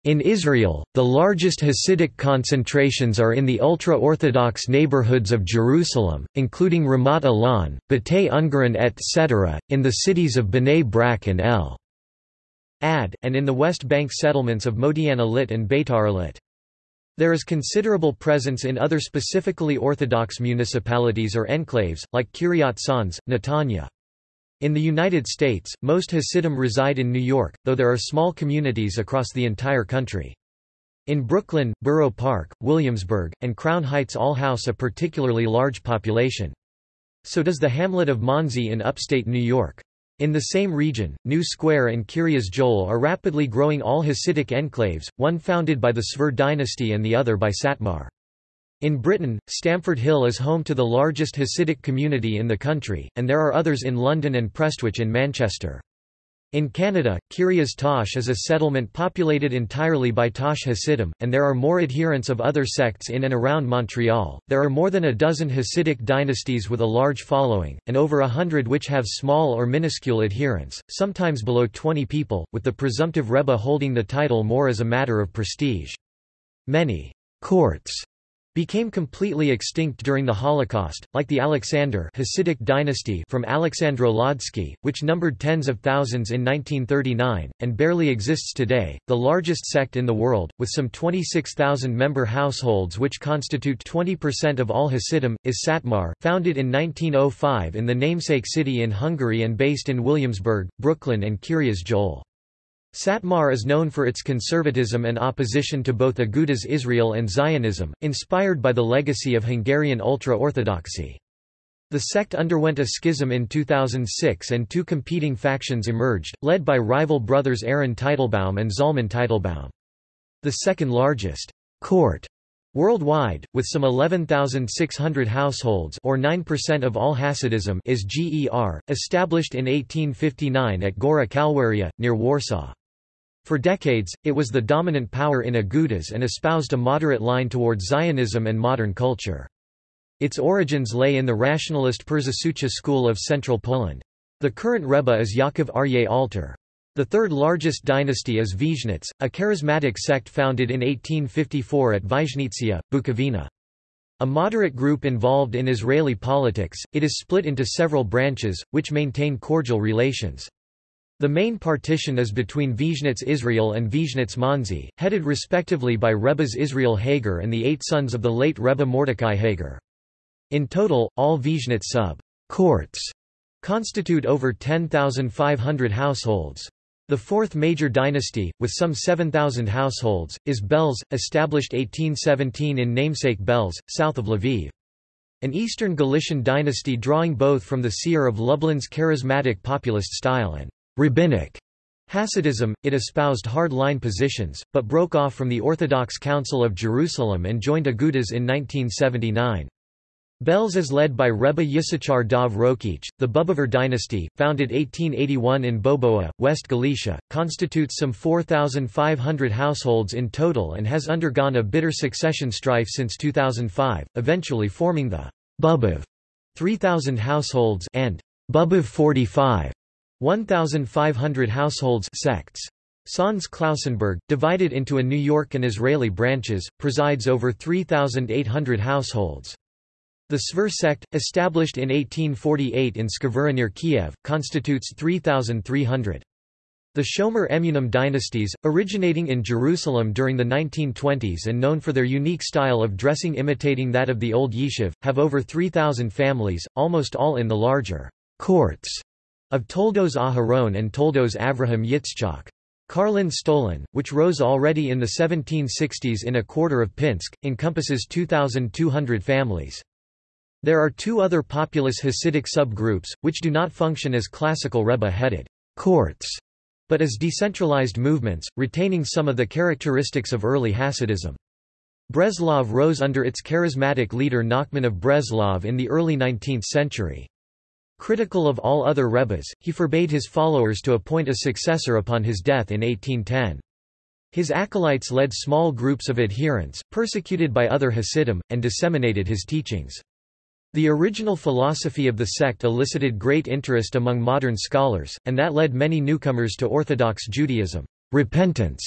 In Israel, the largest Hasidic concentrations are in the ultra-Orthodox neighborhoods of Jerusalem, including Ramat Elon, Batei Ungarin etc., in the cities of Bnei Brak and El Ad, and in the West Bank settlements of Modi'in Illit and Beitar Illit. There is considerable presence in other specifically Orthodox municipalities or enclaves, like Kiryat Sanz, Netanya. In the United States, most Hasidim reside in New York, though there are small communities across the entire country. In Brooklyn, Borough Park, Williamsburg, and Crown Heights all house a particularly large population. So does the hamlet of Monsey in upstate New York. In the same region, New Square and Kiryas Joel are rapidly growing all Hasidic enclaves, one founded by the Skver dynasty and the other by Satmar. In Britain, Stamford Hill is home to the largest Hasidic community in the country, and there are others in London and Prestwich in Manchester. In Canada, Kiryas Tosh is a settlement populated entirely by Tosh Hasidim, and there are more adherents of other sects in and around Montreal. There are more than a dozen Hasidic dynasties with a large following, and over a hundred which have small or minuscule adherents, sometimes below 20 people, with the presumptive Rebbe holding the title more as a matter of prestige. Many courts became completely extinct during the Holocaust, like the Alexander Hasidic dynasty from Aleksandrów Łódzki, which numbered tens of thousands in 1939, and barely exists today. The largest sect in the world, with some 26,000 member households which constitute 20% of all Hasidim, is Satmar, founded in 1905 in the namesake city in Hungary and based in Williamsburg, Brooklyn and Kiryas Joel. Satmar is known for its conservatism and opposition to both Agudas Israel and Zionism, inspired by the legacy of Hungarian ultra-Orthodoxy. The sect underwent a schism in 2006 and two competing factions emerged, led by rival brothers Aaron Teitelbaum and Zalman Teitelbaum. The second largest court worldwide, with some 11,600 households or 9% of all Hasidism is GER, established in 1859 at Gora Kalwaria, near Warsaw. For decades, it was the dominant power in Agudas and espoused a moderate line towards Zionism and modern culture. Its origins lay in the rationalist Przysucha school of central Poland. The current Rebbe is Yaakov Aryeh Alter. The third largest dynasty is Vizhnitz, a charismatic sect founded in 1854 at Vyzhnitsia, Bukovina. A moderate group involved in Israeli politics, it is split into several branches, which maintain cordial relations. The main partition is between Vizhnitz Israel and Vizhnitz Monsey, headed respectively by Rebbes Israel Hager and the eight sons of the late Rebbe Mordecai Hager. In total, all Vizhnitz sub-courts constitute over 10,500 households. The fourth major dynasty, with some 7,000 households, is Belz, established 1817 in namesake Belz, south of Lviv. An Eastern Galician dynasty drawing both from the seer of Lublin's charismatic populist style and Rabbinic Hasidism, it espoused hard-line positions, but broke off from the Orthodox Council of Jerusalem and joined Agudas in 1979. Belz is led by Rebbe Yisachar Dov Rokeach. The Bubover dynasty, founded 1881 in Bobowa, West Galicia, constitutes some 4,500 households in total and has undergone a bitter succession strife since 2005, eventually forming the Bubov 3,000 households and Bubov 45 1,500 households sects. Sanz Klausenberg, divided into a New York and Israeli branches, presides over 3,800 households. The Skver sect, established in 1848 in Skvyra near Kiev, constitutes 3,300. The Shomer Emunim dynasties, originating in Jerusalem during the 1920s and known for their unique style of dressing imitating that of the old Yishuv, have over 3,000 families, almost all in the larger courts of Toldos Aharon and Toldos Avraham Yitzchak. Karlin Stolin, which rose already in the 1760s in a quarter of Pinsk, encompasses 2,200 families. There are two other populous Hasidic subgroups, which do not function as classical Rebbe-headed courts, but as decentralized movements, retaining some of the characteristics of early Hasidism. Breslov rose under its charismatic leader Nachman of Breslov in the early 19th century. Critical of all other rebbes, he forbade his followers to appoint a successor upon his death in 1810. His acolytes led small groups of adherents, persecuted by other Hasidim, and disseminated his teachings. The original philosophy of the sect elicited great interest among modern scholars, and that led many newcomers to Orthodox Judaism repentance,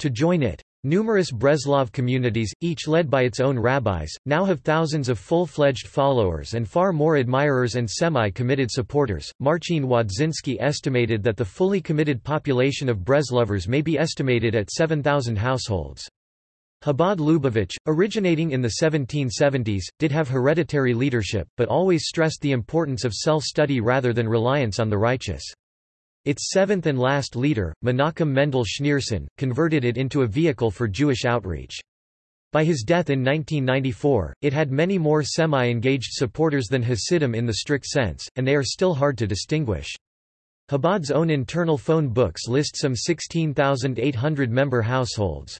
to join it. Numerous Breslov communities, each led by its own rabbis, now have thousands of full-fledged followers and far more admirers and semi-committed supporters. Marcin Wodziński estimated that the fully committed population of Breslovers may be estimated at 7,000 households. Chabad Lubavitch, originating in the 1770s, did have hereditary leadership, but always stressed the importance of self-study rather than reliance on the righteous. Its seventh and last leader, Menachem Mendel Schneerson, converted it into a vehicle for Jewish outreach. By his death in 1994, it had many more semi-engaged supporters than Hasidim in the strict sense, and they are still hard to distinguish. Chabad's own internal phone books list some 16,800 member households.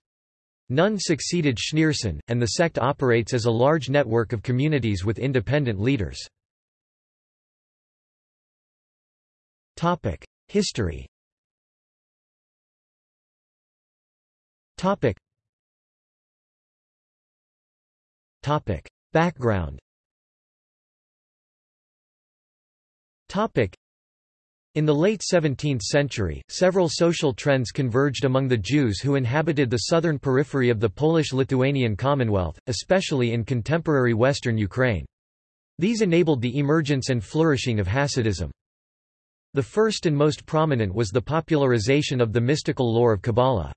None succeeded Schneerson, and the sect operates as a large network of communities with independent leaders. History. Topic. Topic. Background. Topic. In the late 17th century, several social trends converged among the Jews who inhabited the southern periphery of the Polish-Lithuanian Commonwealth, especially in contemporary western Ukraine. These enabled the emergence and flourishing of Hasidism. The first and most prominent was the popularization of the mystical lore of Kabbalah.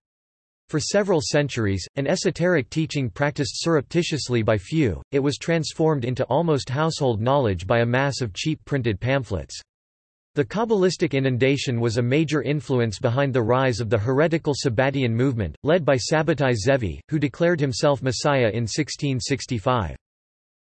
For several centuries, an esoteric teaching practiced surreptitiously by few, it was transformed into almost household knowledge by a mass of cheap printed pamphlets. The Kabbalistic inundation was a major influence behind the rise of the heretical Sabbatian movement, led by Sabbatai Zevi, who declared himself Messiah in 1665.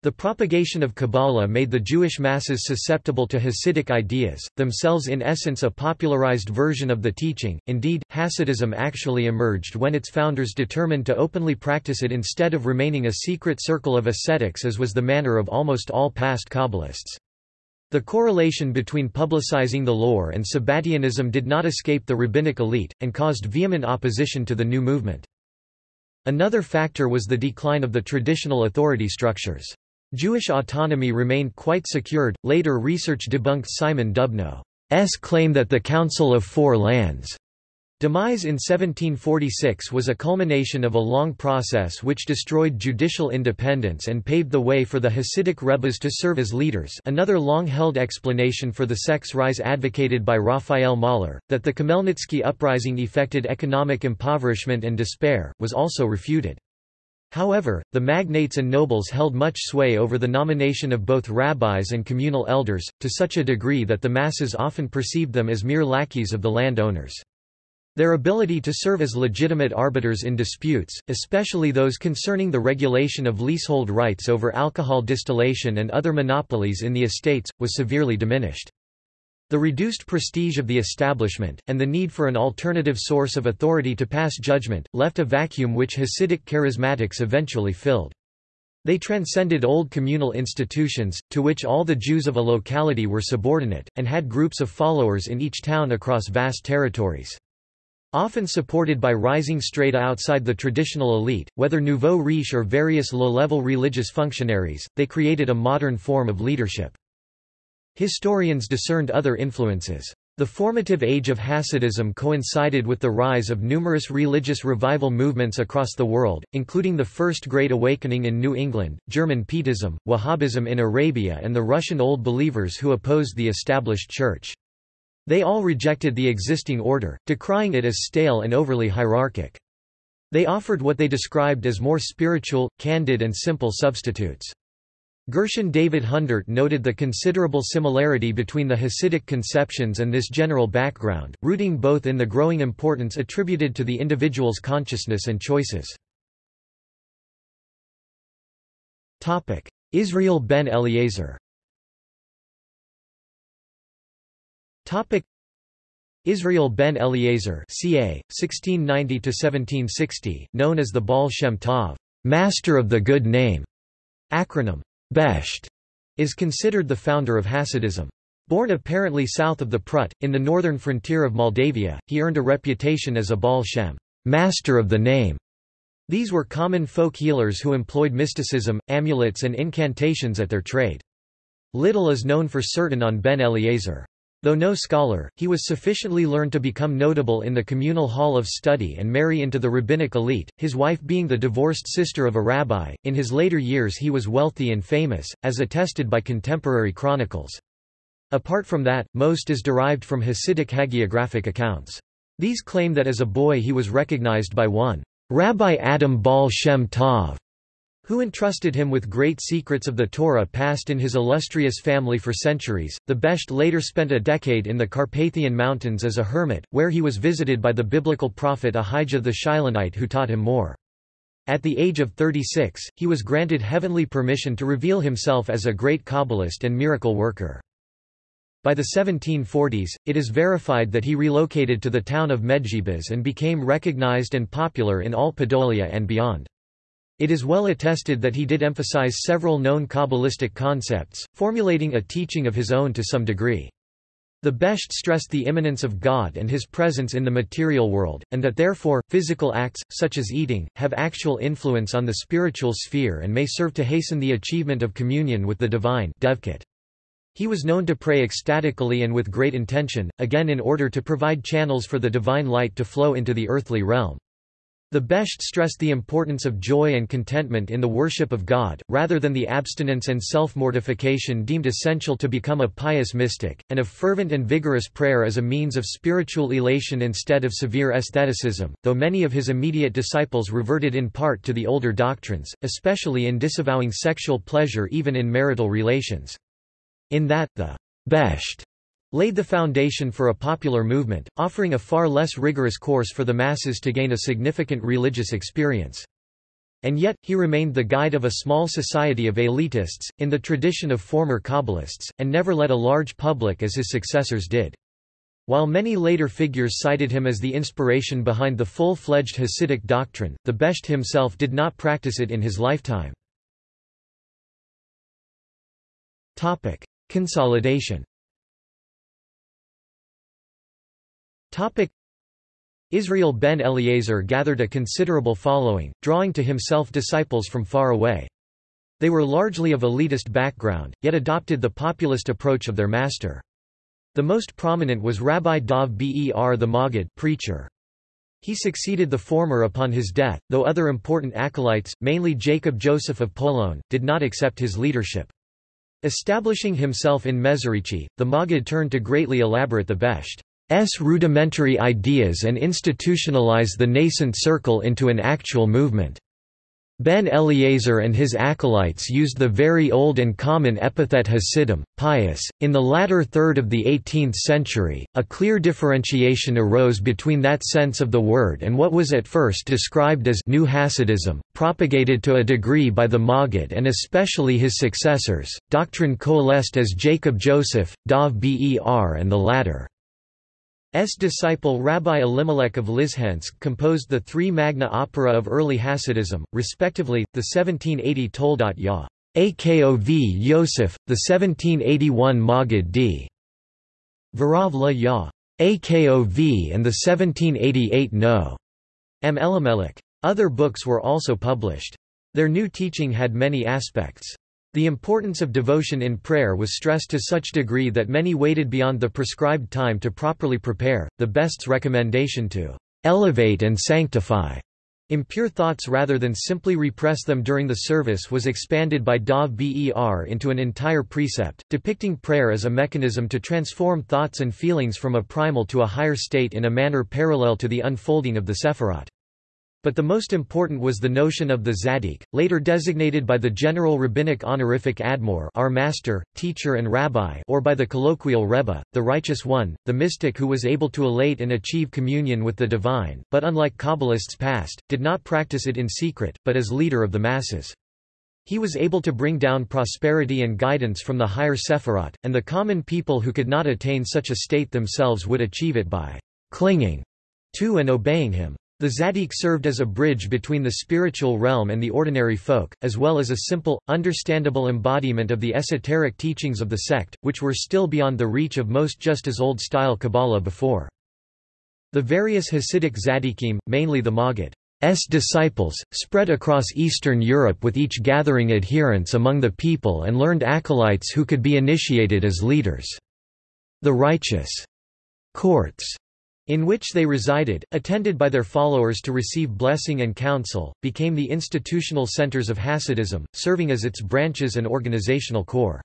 The propagation of Kabbalah made the Jewish masses susceptible to Hasidic ideas, themselves in essence a popularized version of the teaching. Indeed, Hasidism actually emerged when its founders determined to openly practice it instead of remaining a secret circle of ascetics as was the manner of almost all past Kabbalists. The correlation between publicizing the lore and Sabbatianism did not escape the rabbinic elite, and caused vehement opposition to the new movement. Another factor was the decline of the traditional authority structures. Jewish autonomy remained quite secured. Later research debunked Simon Dubnow's claim that the Council of Four Lands demise in 1746 was a culmination of a long process which destroyed judicial independence and paved the way for the Hasidic rebbes to serve as leaders another long-held explanation for the sect's rise advocated by Raphael Mahler, that the Khmelnytsky uprising effected economic impoverishment and despair, was also refuted. However, the magnates and nobles held much sway over the nomination of both rabbis and communal elders, to such a degree that the masses often perceived them as mere lackeys of the landowners. Their ability to serve as legitimate arbiters in disputes, especially those concerning the regulation of leasehold rights over alcohol distillation and other monopolies in the estates, was severely diminished. The reduced prestige of the establishment, and the need for an alternative source of authority to pass judgment, left a vacuum which Hasidic charismatics eventually filled. They transcended old communal institutions, to which all the Jews of a locality were subordinate, and had groups of followers in each town across vast territories. Often supported by rising strata outside the traditional elite, whether nouveau riche or various low-level religious functionaries, they created a modern form of leadership. Historians discerned other influences. The formative age of Hasidism coincided with the rise of numerous religious revival movements across the world, including the First Great Awakening in New England, German Pietism, Wahhabism in Arabia and the Russian Old Believers who opposed the established church. They all rejected the existing order, decrying it as stale and overly hierarchic. They offered what they described as more spiritual, candid and simple substitutes. Gershon David Hundert noted the considerable similarity between the Hasidic conceptions and this general background, rooting both in the growing importance attributed to the individual's consciousness and choices. Israel ben Eliezer Israel ben Eliezer ca. 1690 known as the Baal Shem Tov, Master of the Good Name, acronym Besht is considered the founder of Hasidism. Born apparently south of the Prut, in the northern frontier of Moldavia, he earned a reputation as a Baal Shem master of the name. These were common folk healers who employed mysticism, amulets and incantations at their trade. Little is known for certain on Ben Eliezer. Though no scholar, he was sufficiently learned to become notable in the communal hall of study and marry into the rabbinic elite, his wife being the divorced sister of a rabbi. In his later years he was wealthy and famous, as attested by contemporary chronicles. Apart from that, most is derived from Hasidic hagiographic accounts. These claim that as a boy he was recognized by one, Rabbi Adam Baal Shem Tov, who entrusted him with great secrets of the Torah passed in his illustrious family for centuries. The Besht later spent a decade in the Carpathian Mountains as a hermit, where he was visited by the biblical prophet Ahijah the Shilonite who taught him more. At the age of 36, he was granted heavenly permission to reveal himself as a great Kabbalist and miracle worker. By the 1740s, it is verified that he relocated to the town of Medzhybizh and became recognized and popular in all Podolia and beyond. It is well attested that he did emphasize several known Kabbalistic concepts, formulating a teaching of his own to some degree. The Besht stressed the immanence of God and his presence in the material world, and that therefore, physical acts, such as eating, have actual influence on the spiritual sphere and may serve to hasten the achievement of communion with the divine He was known to pray ecstatically and with great intention, again in order to provide channels for the divine light to flow into the earthly realm. The Besht stressed the importance of joy and contentment in the worship of God, rather than the abstinence and self-mortification deemed essential to become a pious mystic, and of fervent and vigorous prayer as a means of spiritual elation instead of severe asceticism, though many of his immediate disciples reverted in part to the older doctrines, especially in disavowing sexual pleasure even in marital relations. In that, the Besht laid the foundation for a popular movement, offering a far less rigorous course for the masses to gain a significant religious experience. And yet, he remained the guide of a small society of elitists, in the tradition of former Kabbalists, and never led a large public as his successors did. While many later figures cited him as the inspiration behind the full-fledged Hasidic doctrine, the Besht himself did not practice it in his lifetime. Consolidation Israel ben Eliezer gathered a considerable following, drawing to himself disciples from far away. They were largely of elitist background, yet adopted the populist approach of their master. The most prominent was Rabbi Dov Ber the Maggid preacher. He succeeded the former upon his death, though other important acolytes, mainly Jacob Joseph of Polon, did not accept his leadership. Establishing himself in Mezerici, the Maggid turned to greatly elaborate the Besht. S rudimentary ideas and institutionalize the nascent circle into an actual movement. Ben Eliezer and his acolytes used the very old and common epithet Hasidim, pious. In the latter third of the 18th century, a clear differentiation arose between that sense of the word and what was at first described as New Hasidism, propagated to a degree by the Maggid and especially his successors. Doctrine coalesced as Jacob Joseph, Dov Ber, and the latter. S. disciple Rabbi Elimelech of Lizhensk composed the three magna opera of early Hasidism, respectively, the 1780 Toldot Ya. Akov Yosef, the 1781 Maggid d. Varav Ya. Akov and the 1788 No. M. Elimelech. Other books were also published. Their new teaching had many aspects. The importance of devotion in prayer was stressed to such degree that many waited beyond the prescribed time to properly prepare. The Besht's recommendation to elevate and sanctify impure thoughts rather than simply repress them during the service was expanded by Dov Ber into an entire precept, depicting prayer as a mechanism to transform thoughts and feelings from a primal to a higher state in a manner parallel to the unfolding of the Sephirot. But the most important was the notion of the Zaddik, later designated by the general rabbinic honorific Admor our master, teacher and rabbi or by the colloquial Rebbe, the righteous one, the mystic who was able to elate and achieve communion with the divine, but unlike Kabbalists past, did not practice it in secret, but as leader of the masses. He was able to bring down prosperity and guidance from the higher Sephirot, and the common people who could not attain such a state themselves would achieve it by clinging to and obeying him. The Zaddik served as a bridge between the spiritual realm and the ordinary folk, as well as a simple, understandable embodiment of the esoteric teachings of the sect, which were still beyond the reach of most just as old-style Kabbalah before. The various Hasidic tzaddikim, mainly the Maggid's disciples, spread across Eastern Europe with each gathering adherents among the people and learned acolytes who could be initiated as leaders. The righteous courts in which they resided, attended by their followers to receive blessing and counsel, became the institutional centers of Hasidism, serving as its branches and organizational core.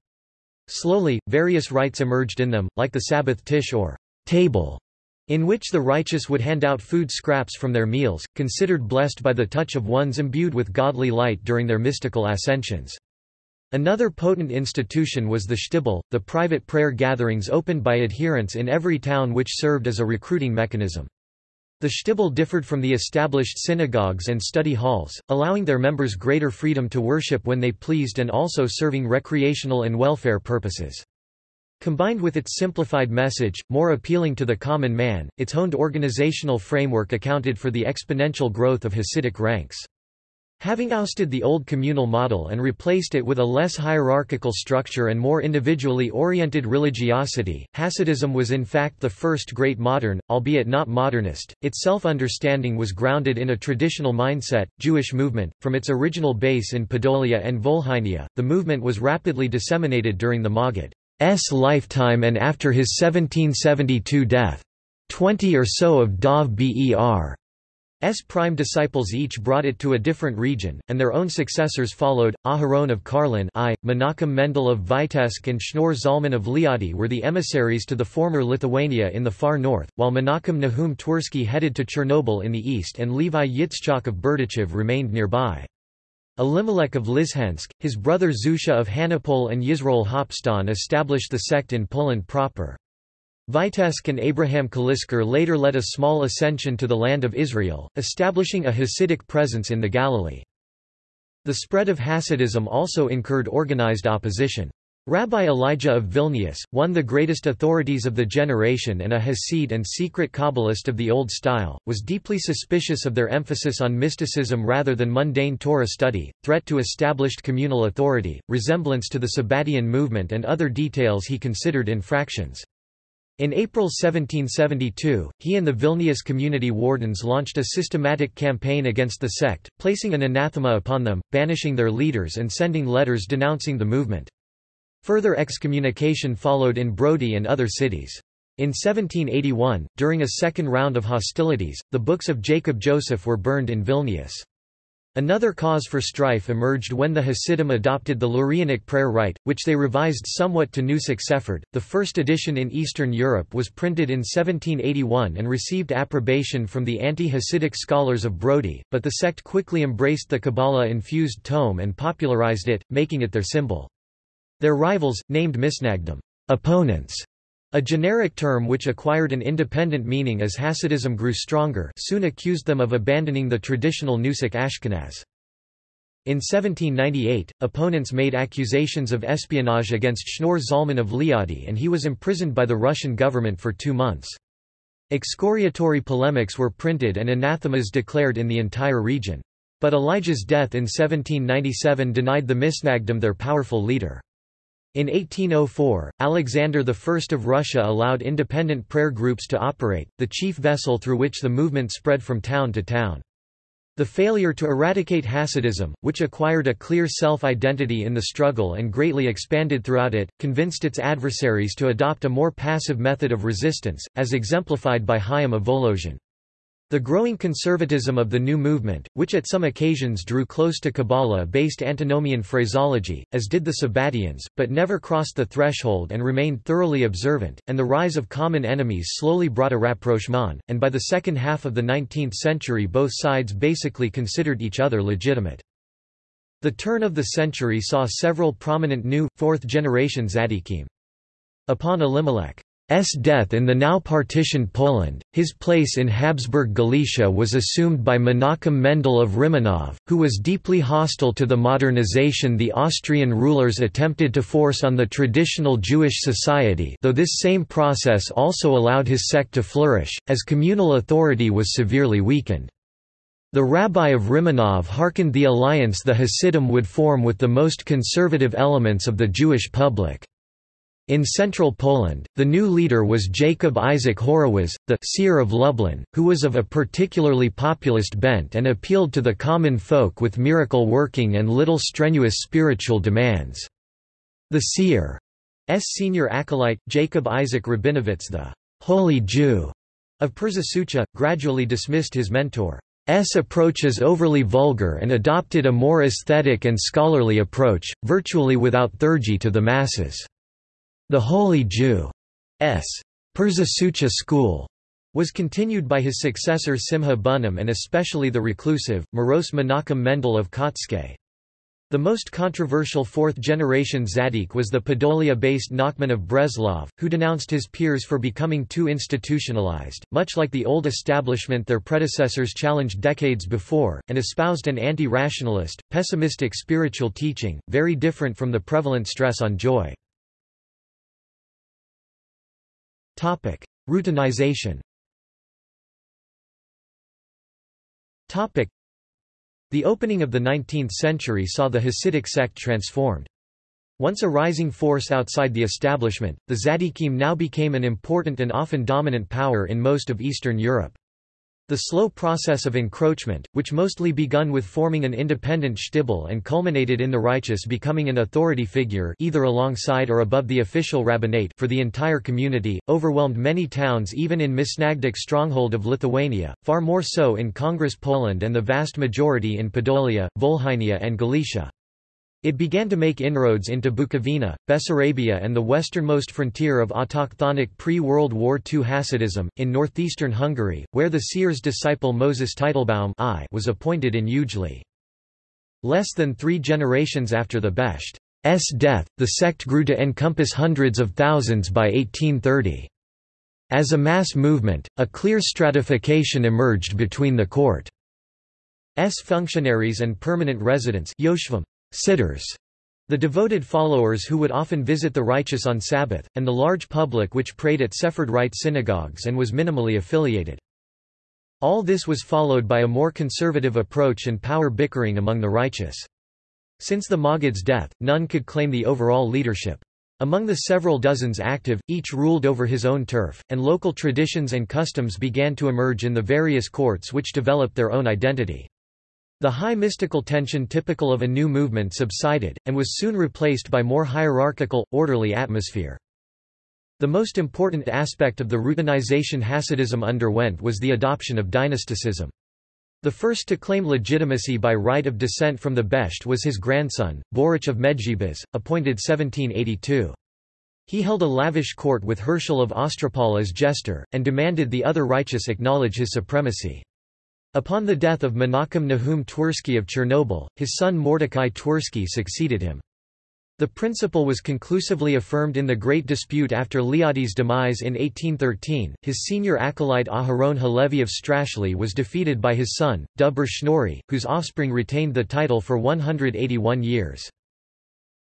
Slowly, various rites emerged in them, like the Sabbath tish or table, in which the righteous would hand out food scraps from their meals, considered blessed by the touch of ones imbued with godly light during their mystical ascensions. Another potent institution was the shtibel, the private prayer gatherings opened by adherents in every town which served as a recruiting mechanism. The shtibel differed from the established synagogues and study halls, allowing their members greater freedom to worship when they pleased and also serving recreational and welfare purposes. Combined with its simplified message, more appealing to the common man, its honed organizational framework accounted for the exponential growth of Hasidic ranks. Having ousted the old communal model and replaced it with a less hierarchical structure and more individually oriented religiosity, Hasidism was in fact the first great modern, albeit not modernist. Its self-understanding was grounded in a traditional mindset, Jewish movement. From its original base in Podolia and Volhynia, the movement was rapidly disseminated during the Maggid's lifetime and after his 1772 death. Twenty or so of Dov Ber S prime disciples each brought it to a different region, and their own successors followed. Aharon of Karlin I, Menachem Mendel of Vitebsk and Shneur Zalman of Liadi were the emissaries to the former Lithuania in the far north, while Menachem Nahum Twersky headed to Chernobyl in the east and Levi Yitzchak of Berdichev remained nearby. Elimelech of Lizhensk, his brother Zusha of Hanipol and Yisroel Hopstan established the sect in Poland proper. Vitebsk and Abraham Kalisker later led a small ascension to the land of Israel, establishing a Hasidic presence in the Galilee. The spread of Hasidism also incurred organized opposition. Rabbi Elijah of Vilnius, one the greatest authorities of the generation and a Hasid and secret Kabbalist of the Old Style, was deeply suspicious of their emphasis on mysticism rather than mundane Torah study, threat to established communal authority, resemblance to the Sabbatian movement and other details he considered infractions. In April 1772, he and the Vilnius community wardens launched a systematic campaign against the sect, placing an anathema upon them, banishing their leaders and sending letters denouncing the movement. Further excommunication followed in Brody and other cities. In 1781, during a second round of hostilities, the books of Jacob Joseph were burned in Vilnius. Another cause for strife emerged when the Hasidim adopted the Lurianic prayer rite, which they revised somewhat to Nusach Sephard. The first edition in Eastern Europe was printed in 1781 and received approbation from the anti-Hasidic scholars of Brody, but the sect quickly embraced the Kabbalah-infused tome and popularized it, making it their symbol. Their rivals, named Misnagdim opponents, a generic term which acquired an independent meaning as Hasidism grew stronger soon accused them of abandoning the traditional Nusach Ashkenaz. In 1798, opponents made accusations of espionage against Shneur Zalman of Liadi and he was imprisoned by the Russian government for two months. Excoriatory polemics were printed and anathemas declared in the entire region. But Elijah's death in 1797 denied the Misnagdim their powerful leader. In 1804, Alexander I of Russia allowed independent prayer groups to operate, the chief vessel through which the movement spread from town to town. The failure to eradicate Hasidism, which acquired a clear self-identity in the struggle and greatly expanded throughout it, convinced its adversaries to adopt a more passive method of resistance, as exemplified by Chaim of Volozhin. The growing conservatism of the new movement, which at some occasions drew close to Kabbalah-based antinomian phraseology, as did the Sabbatians, but never crossed the threshold and remained thoroughly observant, and the rise of common enemies slowly brought a rapprochement, and by the second half of the 19th century both sides basically considered each other legitimate. The turn of the century saw several prominent new, fourth-generation tzaddikim. Upon Elimelech S death in the now partitioned Poland, his place in Habsburg Galicia was assumed by Menachem Mendel of Rimanov, who was deeply hostile to the modernization the Austrian rulers attempted to force on the traditional Jewish society though this same process also allowed his sect to flourish, as communal authority was severely weakened. The rabbi of Rimanov hearkened the alliance the Hasidim would form with the most conservative elements of the Jewish public. In central Poland, the new leader was Jacob Isaac Horowitz, the seer of Lublin, who was of a particularly populist bent and appealed to the common folk with miracle working and little strenuous spiritual demands. The seer's senior acolyte, Jacob Isaac Rabinowitz the «holy Jew» of Przysucha, gradually dismissed his mentor's approach as overly vulgar and adopted a more aesthetic and scholarly approach, virtually without theurgy to the masses. The Holy Jew's Przysucha school was continued by his successor Simha Bunim and especially the reclusive, morose Menachem Mendel of Kotzk. The most controversial fourth-generation Tzaddik was the Podolia-based Nachman of Breslov, who denounced his peers for becoming too institutionalized, much like the old establishment their predecessors challenged decades before, and espoused an anti-rationalist, pessimistic spiritual teaching, very different from the prevalent stress on joy. Topic: Routinization. Topic: The opening of the 19th century saw the Hasidic sect transformed. Once a rising force outside the establishment, the Tzaddikim now became an important and often dominant power in most of Eastern Europe. The slow process of encroachment, which mostly begun with forming an independent shtibel and culminated in the righteous becoming an authority figure either alongside or above the official rabbinate for the entire community, overwhelmed many towns even in Misnagdic stronghold of Lithuania, far more so in Congress Poland and the vast majority in Podolia, Volhynia and Galicia. It began to make inroads into Bukovina, Bessarabia and the westernmost frontier of autochthonic pre-World War II Hasidism, in northeastern Hungary, where the seer's disciple Moses Teitelbaum I was appointed in Ujhely. Less than three generations after the Besht's death, the sect grew to encompass hundreds of thousands by 1830. As a mass movement, a clear stratification emerged between the court's functionaries and permanent residents sitters, the devoted followers who would often visit the righteous on Sabbath, and the large public which prayed at Sephard Rite synagogues and was minimally affiliated. All this was followed by a more conservative approach and power bickering among the righteous. Since the Maggid's death, none could claim the overall leadership. Among the several dozens active, each ruled over his own turf, and local traditions and customs began to emerge in the various courts which developed their own identity. The high mystical tension typical of a new movement subsided, and was soon replaced by more hierarchical, orderly atmosphere. The most important aspect of the routinization Hasidism underwent was the adoption of dynasticism. The first to claim legitimacy by right of descent from the Besht was his grandson, Baruch of Medzhibizh, appointed 1782. He held a lavish court with Herschel of Ostropol as jester, and demanded the other righteous acknowledge his supremacy. Upon the death of Menachem Nahum Twersky of Chernobyl, his son Mordecai Twersky succeeded him. The principle was conclusively affirmed in the Great Dispute after Liadi's demise in 1813. His senior acolyte Aharon Halevi of Strashli was defeated by his son, Dovber Schneuri, whose offspring retained the title for 181 years.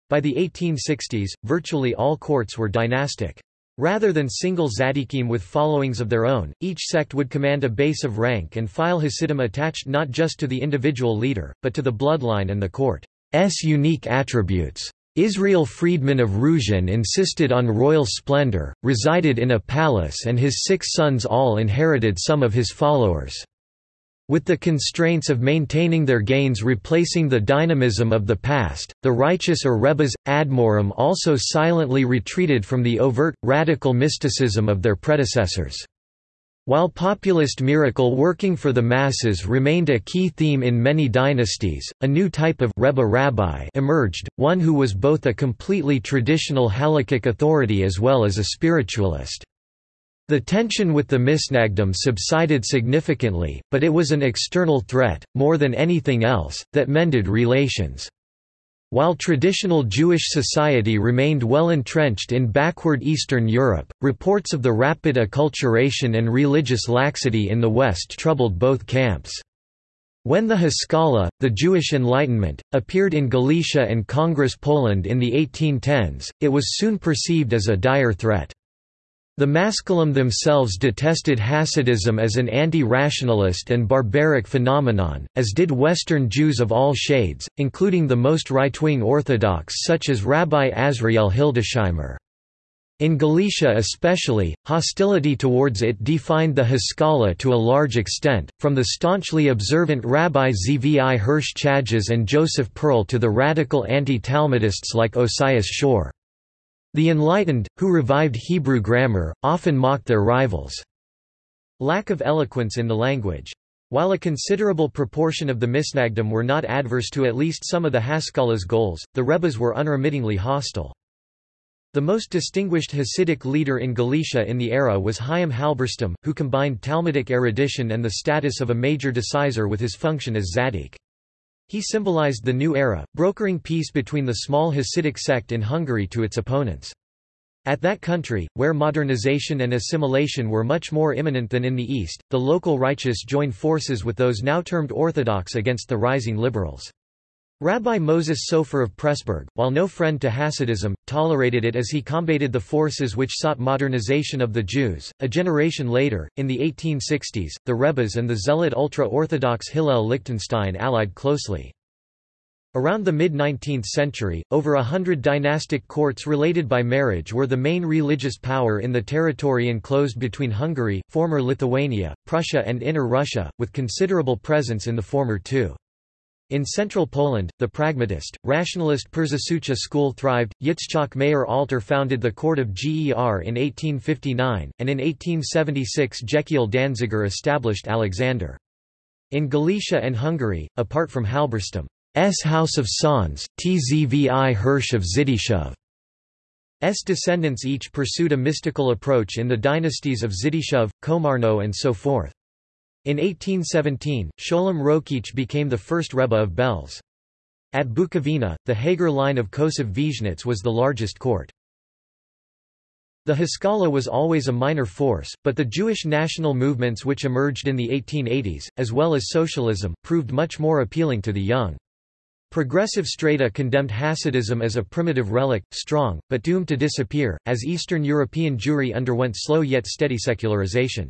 By the 1860s, virtually all courts were dynastic. Rather than single tzaddikim with followings of their own, each sect would command a base of rank and file hasidim attached not just to the individual leader, but to the bloodline and the court's unique attributes. Israel Friedman of Ruzhin insisted on royal splendor, resided in a palace and his six sons all inherited some of his followers' With the constraints of maintaining their gains replacing the dynamism of the past, the righteous or Rebbes, Admorim also silently retreated from the overt, radical mysticism of their predecessors. While populist miracle working for the masses remained a key theme in many dynasties, a new type of Rebbe rabbi emerged, one who was both a completely traditional halakhic authority as well as a spiritualist. The tension with the Misnagdim subsided significantly, but it was an external threat, more than anything else, that mended relations. While traditional Jewish society remained well entrenched in backward Eastern Europe, reports of the rapid acculturation and religious laxity in the West troubled both camps. When the Haskalah, the Jewish Enlightenment, appeared in Galicia and Congress Poland in the 1810s, it was soon perceived as a dire threat. The Maskilim themselves detested Hasidism as an anti-rationalist and barbaric phenomenon, as did Western Jews of all shades, including the most right-wing Orthodox such as Rabbi Azriel Hildesheimer. In Galicia especially, hostility towards it defined the Haskalah to a large extent, from the staunchly observant Rabbi Zvi Hirsch Chajes and Joseph Perl to the radical anti-Talmudists like Osias Schorr. The enlightened, who revived Hebrew grammar, often mocked their rivals. Lack of eloquence in the language. While a considerable proportion of the Misnagdim were not adverse to at least some of the Haskalah's goals, the Rebbes were unremittingly hostile. The most distinguished Hasidic leader in Galicia in the era was Chaim Halberstam, who combined Talmudic erudition and the status of a major decisor with his function as Zaddik. He symbolized the new era, brokering peace between the small Hasidic sect in Hungary to its opponents. At that country, where modernization and assimilation were much more imminent than in the East, the local righteous joined forces with those now termed Orthodox against the rising liberals. Rabbi Moses Sofer of Pressburg, while no friend to Hasidism, tolerated it as he combated the forces which sought modernization of the Jews. A generation later, in the 1860s, the Rebbes and the zealot ultra-Orthodox Hillel Lichtenstein allied closely. Around the mid-19th century, over a hundred dynastic courts related by marriage were the main religious power in the territory enclosed between Hungary, former Lithuania, Prussia and Inner Russia, with considerable presence in the former two. In central Poland, the pragmatist, rationalist Przysucha school thrived. Yitzchak Meir Alter founded the court of Ger in 1859, and in 1876 Jekiel Danziger established Alexander. In Galicia and Hungary, apart from Halberstam's House of Sanz, Tzvi Hirsch of Zidichov. S descendants each pursued a mystical approach in the dynasties of Zidichov, Komarno and so forth. In 1817, Sholem Rokeach became the first Rebbe of Belz. At Bukovina, the Hager line of Kosov Vizhnitz was the largest court. The Haskalah was always a minor force, but the Jewish national movements which emerged in the 1880s, as well as socialism, proved much more appealing to the young. Progressive strata condemned Hasidism as a primitive relic, strong, but doomed to disappear, as Eastern European Jewry underwent slow yet steady secularization.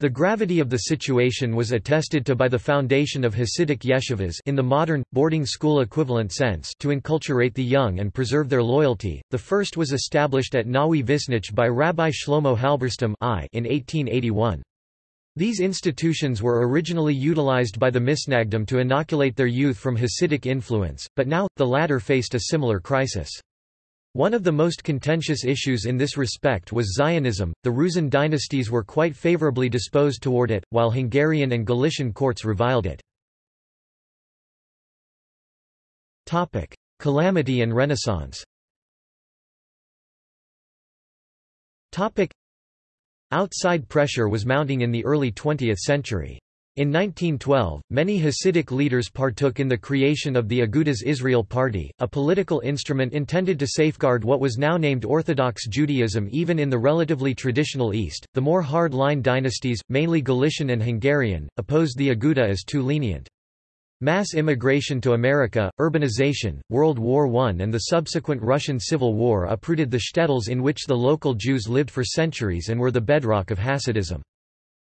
The gravity of the situation was attested to by the foundation of Hasidic yeshivas in the modern, boarding school equivalent sense to enculturate the young and preserve their loyalty. The first was established at Nowy Wiśnicz by Rabbi Shlomo Halberstam I in 1881. These institutions were originally utilized by the Misnagdim to inoculate their youth from Hasidic influence, but now, the latter faced a similar crisis. One of the most contentious issues in this respect was Zionism. The Ruzhin dynasties were quite favorably disposed toward it, while Hungarian and Galician courts reviled it. Topic: Calamity and Renaissance. Topic: Outside pressure was mounting in the early 20th century. In 1912, many Hasidic leaders partook in the creation of the Agudas Israel Party, a political instrument intended to safeguard what was now named Orthodox Judaism even in the relatively traditional East. The more hard line dynasties, mainly Galician and Hungarian, opposed the Aguda as too lenient. Mass immigration to America, urbanization, World War I and the subsequent Russian Civil War uprooted the shtetls in which the local Jews lived for centuries and were the bedrock of Hasidism.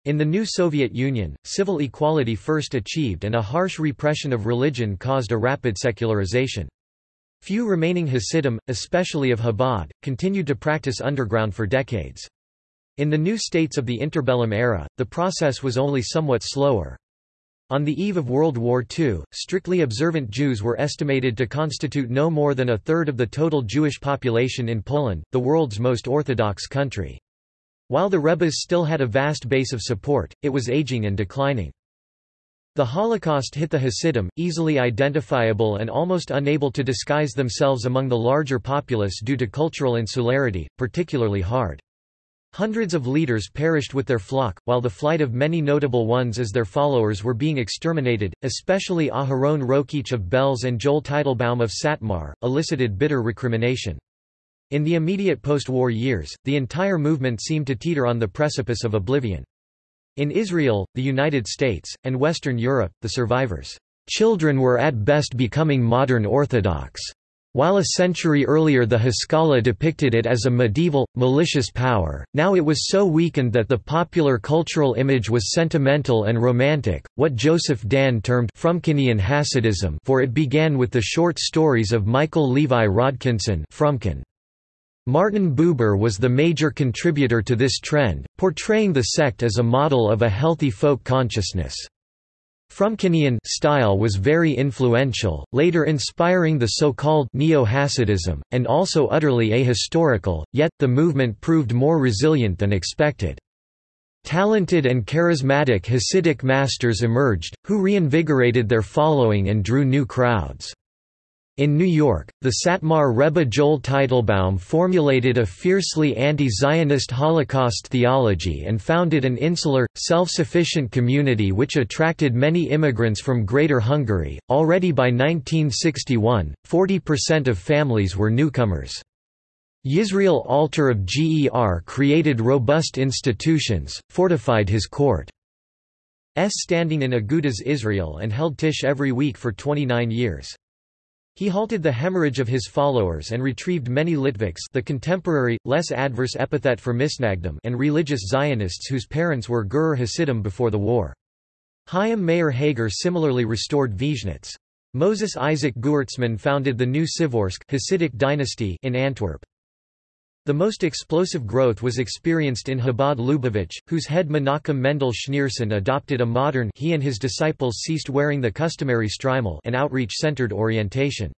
In the new Soviet Union, civil equality first achieved and a harsh repression of religion caused a rapid secularization. Few remaining Hasidim, especially of Chabad, continued to practice underground for decades. In the new states of the interbellum era, the process was only somewhat slower. On the eve of World War II, strictly observant Jews were estimated to constitute no more than a third of the total Jewish population in Poland, the world's most Orthodox country. While the Rebbes still had a vast base of support, it was aging and declining. The Holocaust hit the Hasidim, easily identifiable and almost unable to disguise themselves among the larger populace due to cultural insularity, particularly hard. Hundreds of leaders perished with their flock, while the flight of many notable ones as their followers were being exterminated, especially Aharon Rokeach of Belz and Joel Teitelbaum of Satmar, elicited bitter recrimination. In the immediate post-war years, the entire movement seemed to teeter on the precipice of oblivion. In Israel, the United States, and Western Europe, the survivors' children were at best becoming modern Orthodox. While a century earlier the Haskalah depicted it as a medieval, malicious power, now it was so weakened that the popular cultural image was sentimental and romantic, what Joseph Dan termed Frumkinian Hasidism for it began with the short stories of Michael Levi Rodkinson Frumkin. Martin Buber was the major contributor to this trend, portraying the sect as a model of a healthy folk consciousness. Frumkinian style was very influential, later inspiring the so-called Neo-Hasidism, and also utterly ahistorical, yet, the movement proved more resilient than expected. Talented and charismatic Hasidic masters emerged, who reinvigorated their following and drew new crowds. In New York, the Satmar Rebbe Joel Teitelbaum formulated a fiercely anti-Zionist Holocaust theology and founded an insular, self-sufficient community which attracted many immigrants from Greater Hungary. Already by 1961, 40% of families were newcomers. Yisrael Alter of GER created robust institutions, fortified his court's standing in Agudas Israel and held Tish every week for 29 years. He halted the hemorrhage of his followers and retrieved many Litviks the contemporary, less adverse epithet for Misnagdim and religious Zionists whose parents were Gur Hasidim before the war. Chaim Meir Hager similarly restored Vizhnitz. Moses Isaac Gewirtzman founded the new Pshevorsk Hasidic dynasty in Antwerp. The most explosive growth was experienced in Chabad Lubavitch, whose head Menachem Mendel Schneerson adopted a modern he and his disciples ceased wearing the customary shtreimel and outreach-centered orientation.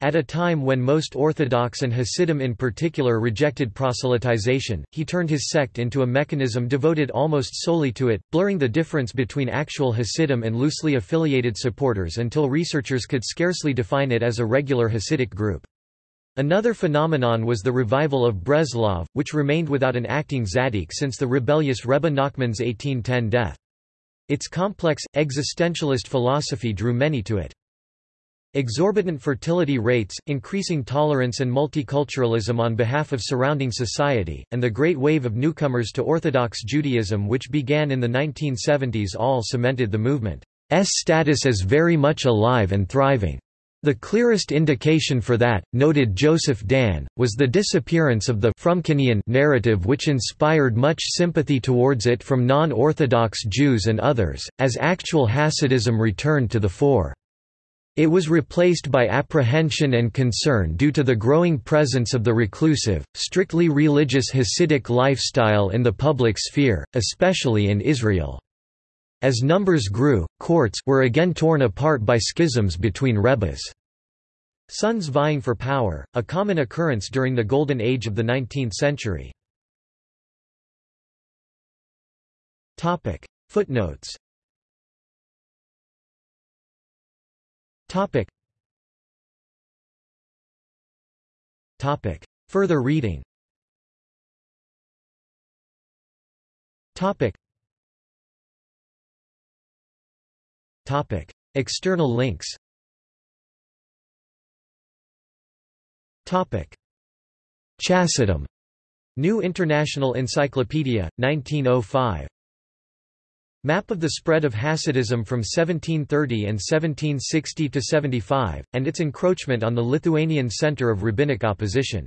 At a time when most Orthodox and Hasidim in particular rejected proselytization, he turned his sect into a mechanism devoted almost solely to it, blurring the difference between actual Hasidim and loosely affiliated supporters until researchers could scarcely define it as a regular Hasidic group. Another phenomenon was the revival of Breslov, which remained without an acting tzaddik since the rebellious Rebbe Nachman's 1810 death. Its complex, existentialist philosophy drew many to it. Exorbitant fertility rates, increasing tolerance and multiculturalism on behalf of surrounding society, and the great wave of newcomers to Orthodox Judaism which began in the 1970s all cemented the movement's status as very much alive and thriving. The clearest indication for that, noted Joseph Dan, was the disappearance of the Frumkinian narrative which inspired much sympathy towards it from non-Orthodox Jews and others, as actual Hasidism returned to the fore. It was replaced by apprehension and concern due to the growing presence of the reclusive, strictly religious Hasidic lifestyle in the public sphere, especially in Israel. As numbers grew, courts were again torn apart by schisms between rebbes. Sons vying for power, a common occurrence during the golden age of the 19th century. Footnotes. Further reading Topic. External links Topic. Chassidim. New International Encyclopedia, 1905. Map of the spread of Hasidism from 1730 and 1760 to 75, and its encroachment on the Lithuanian center of rabbinic opposition.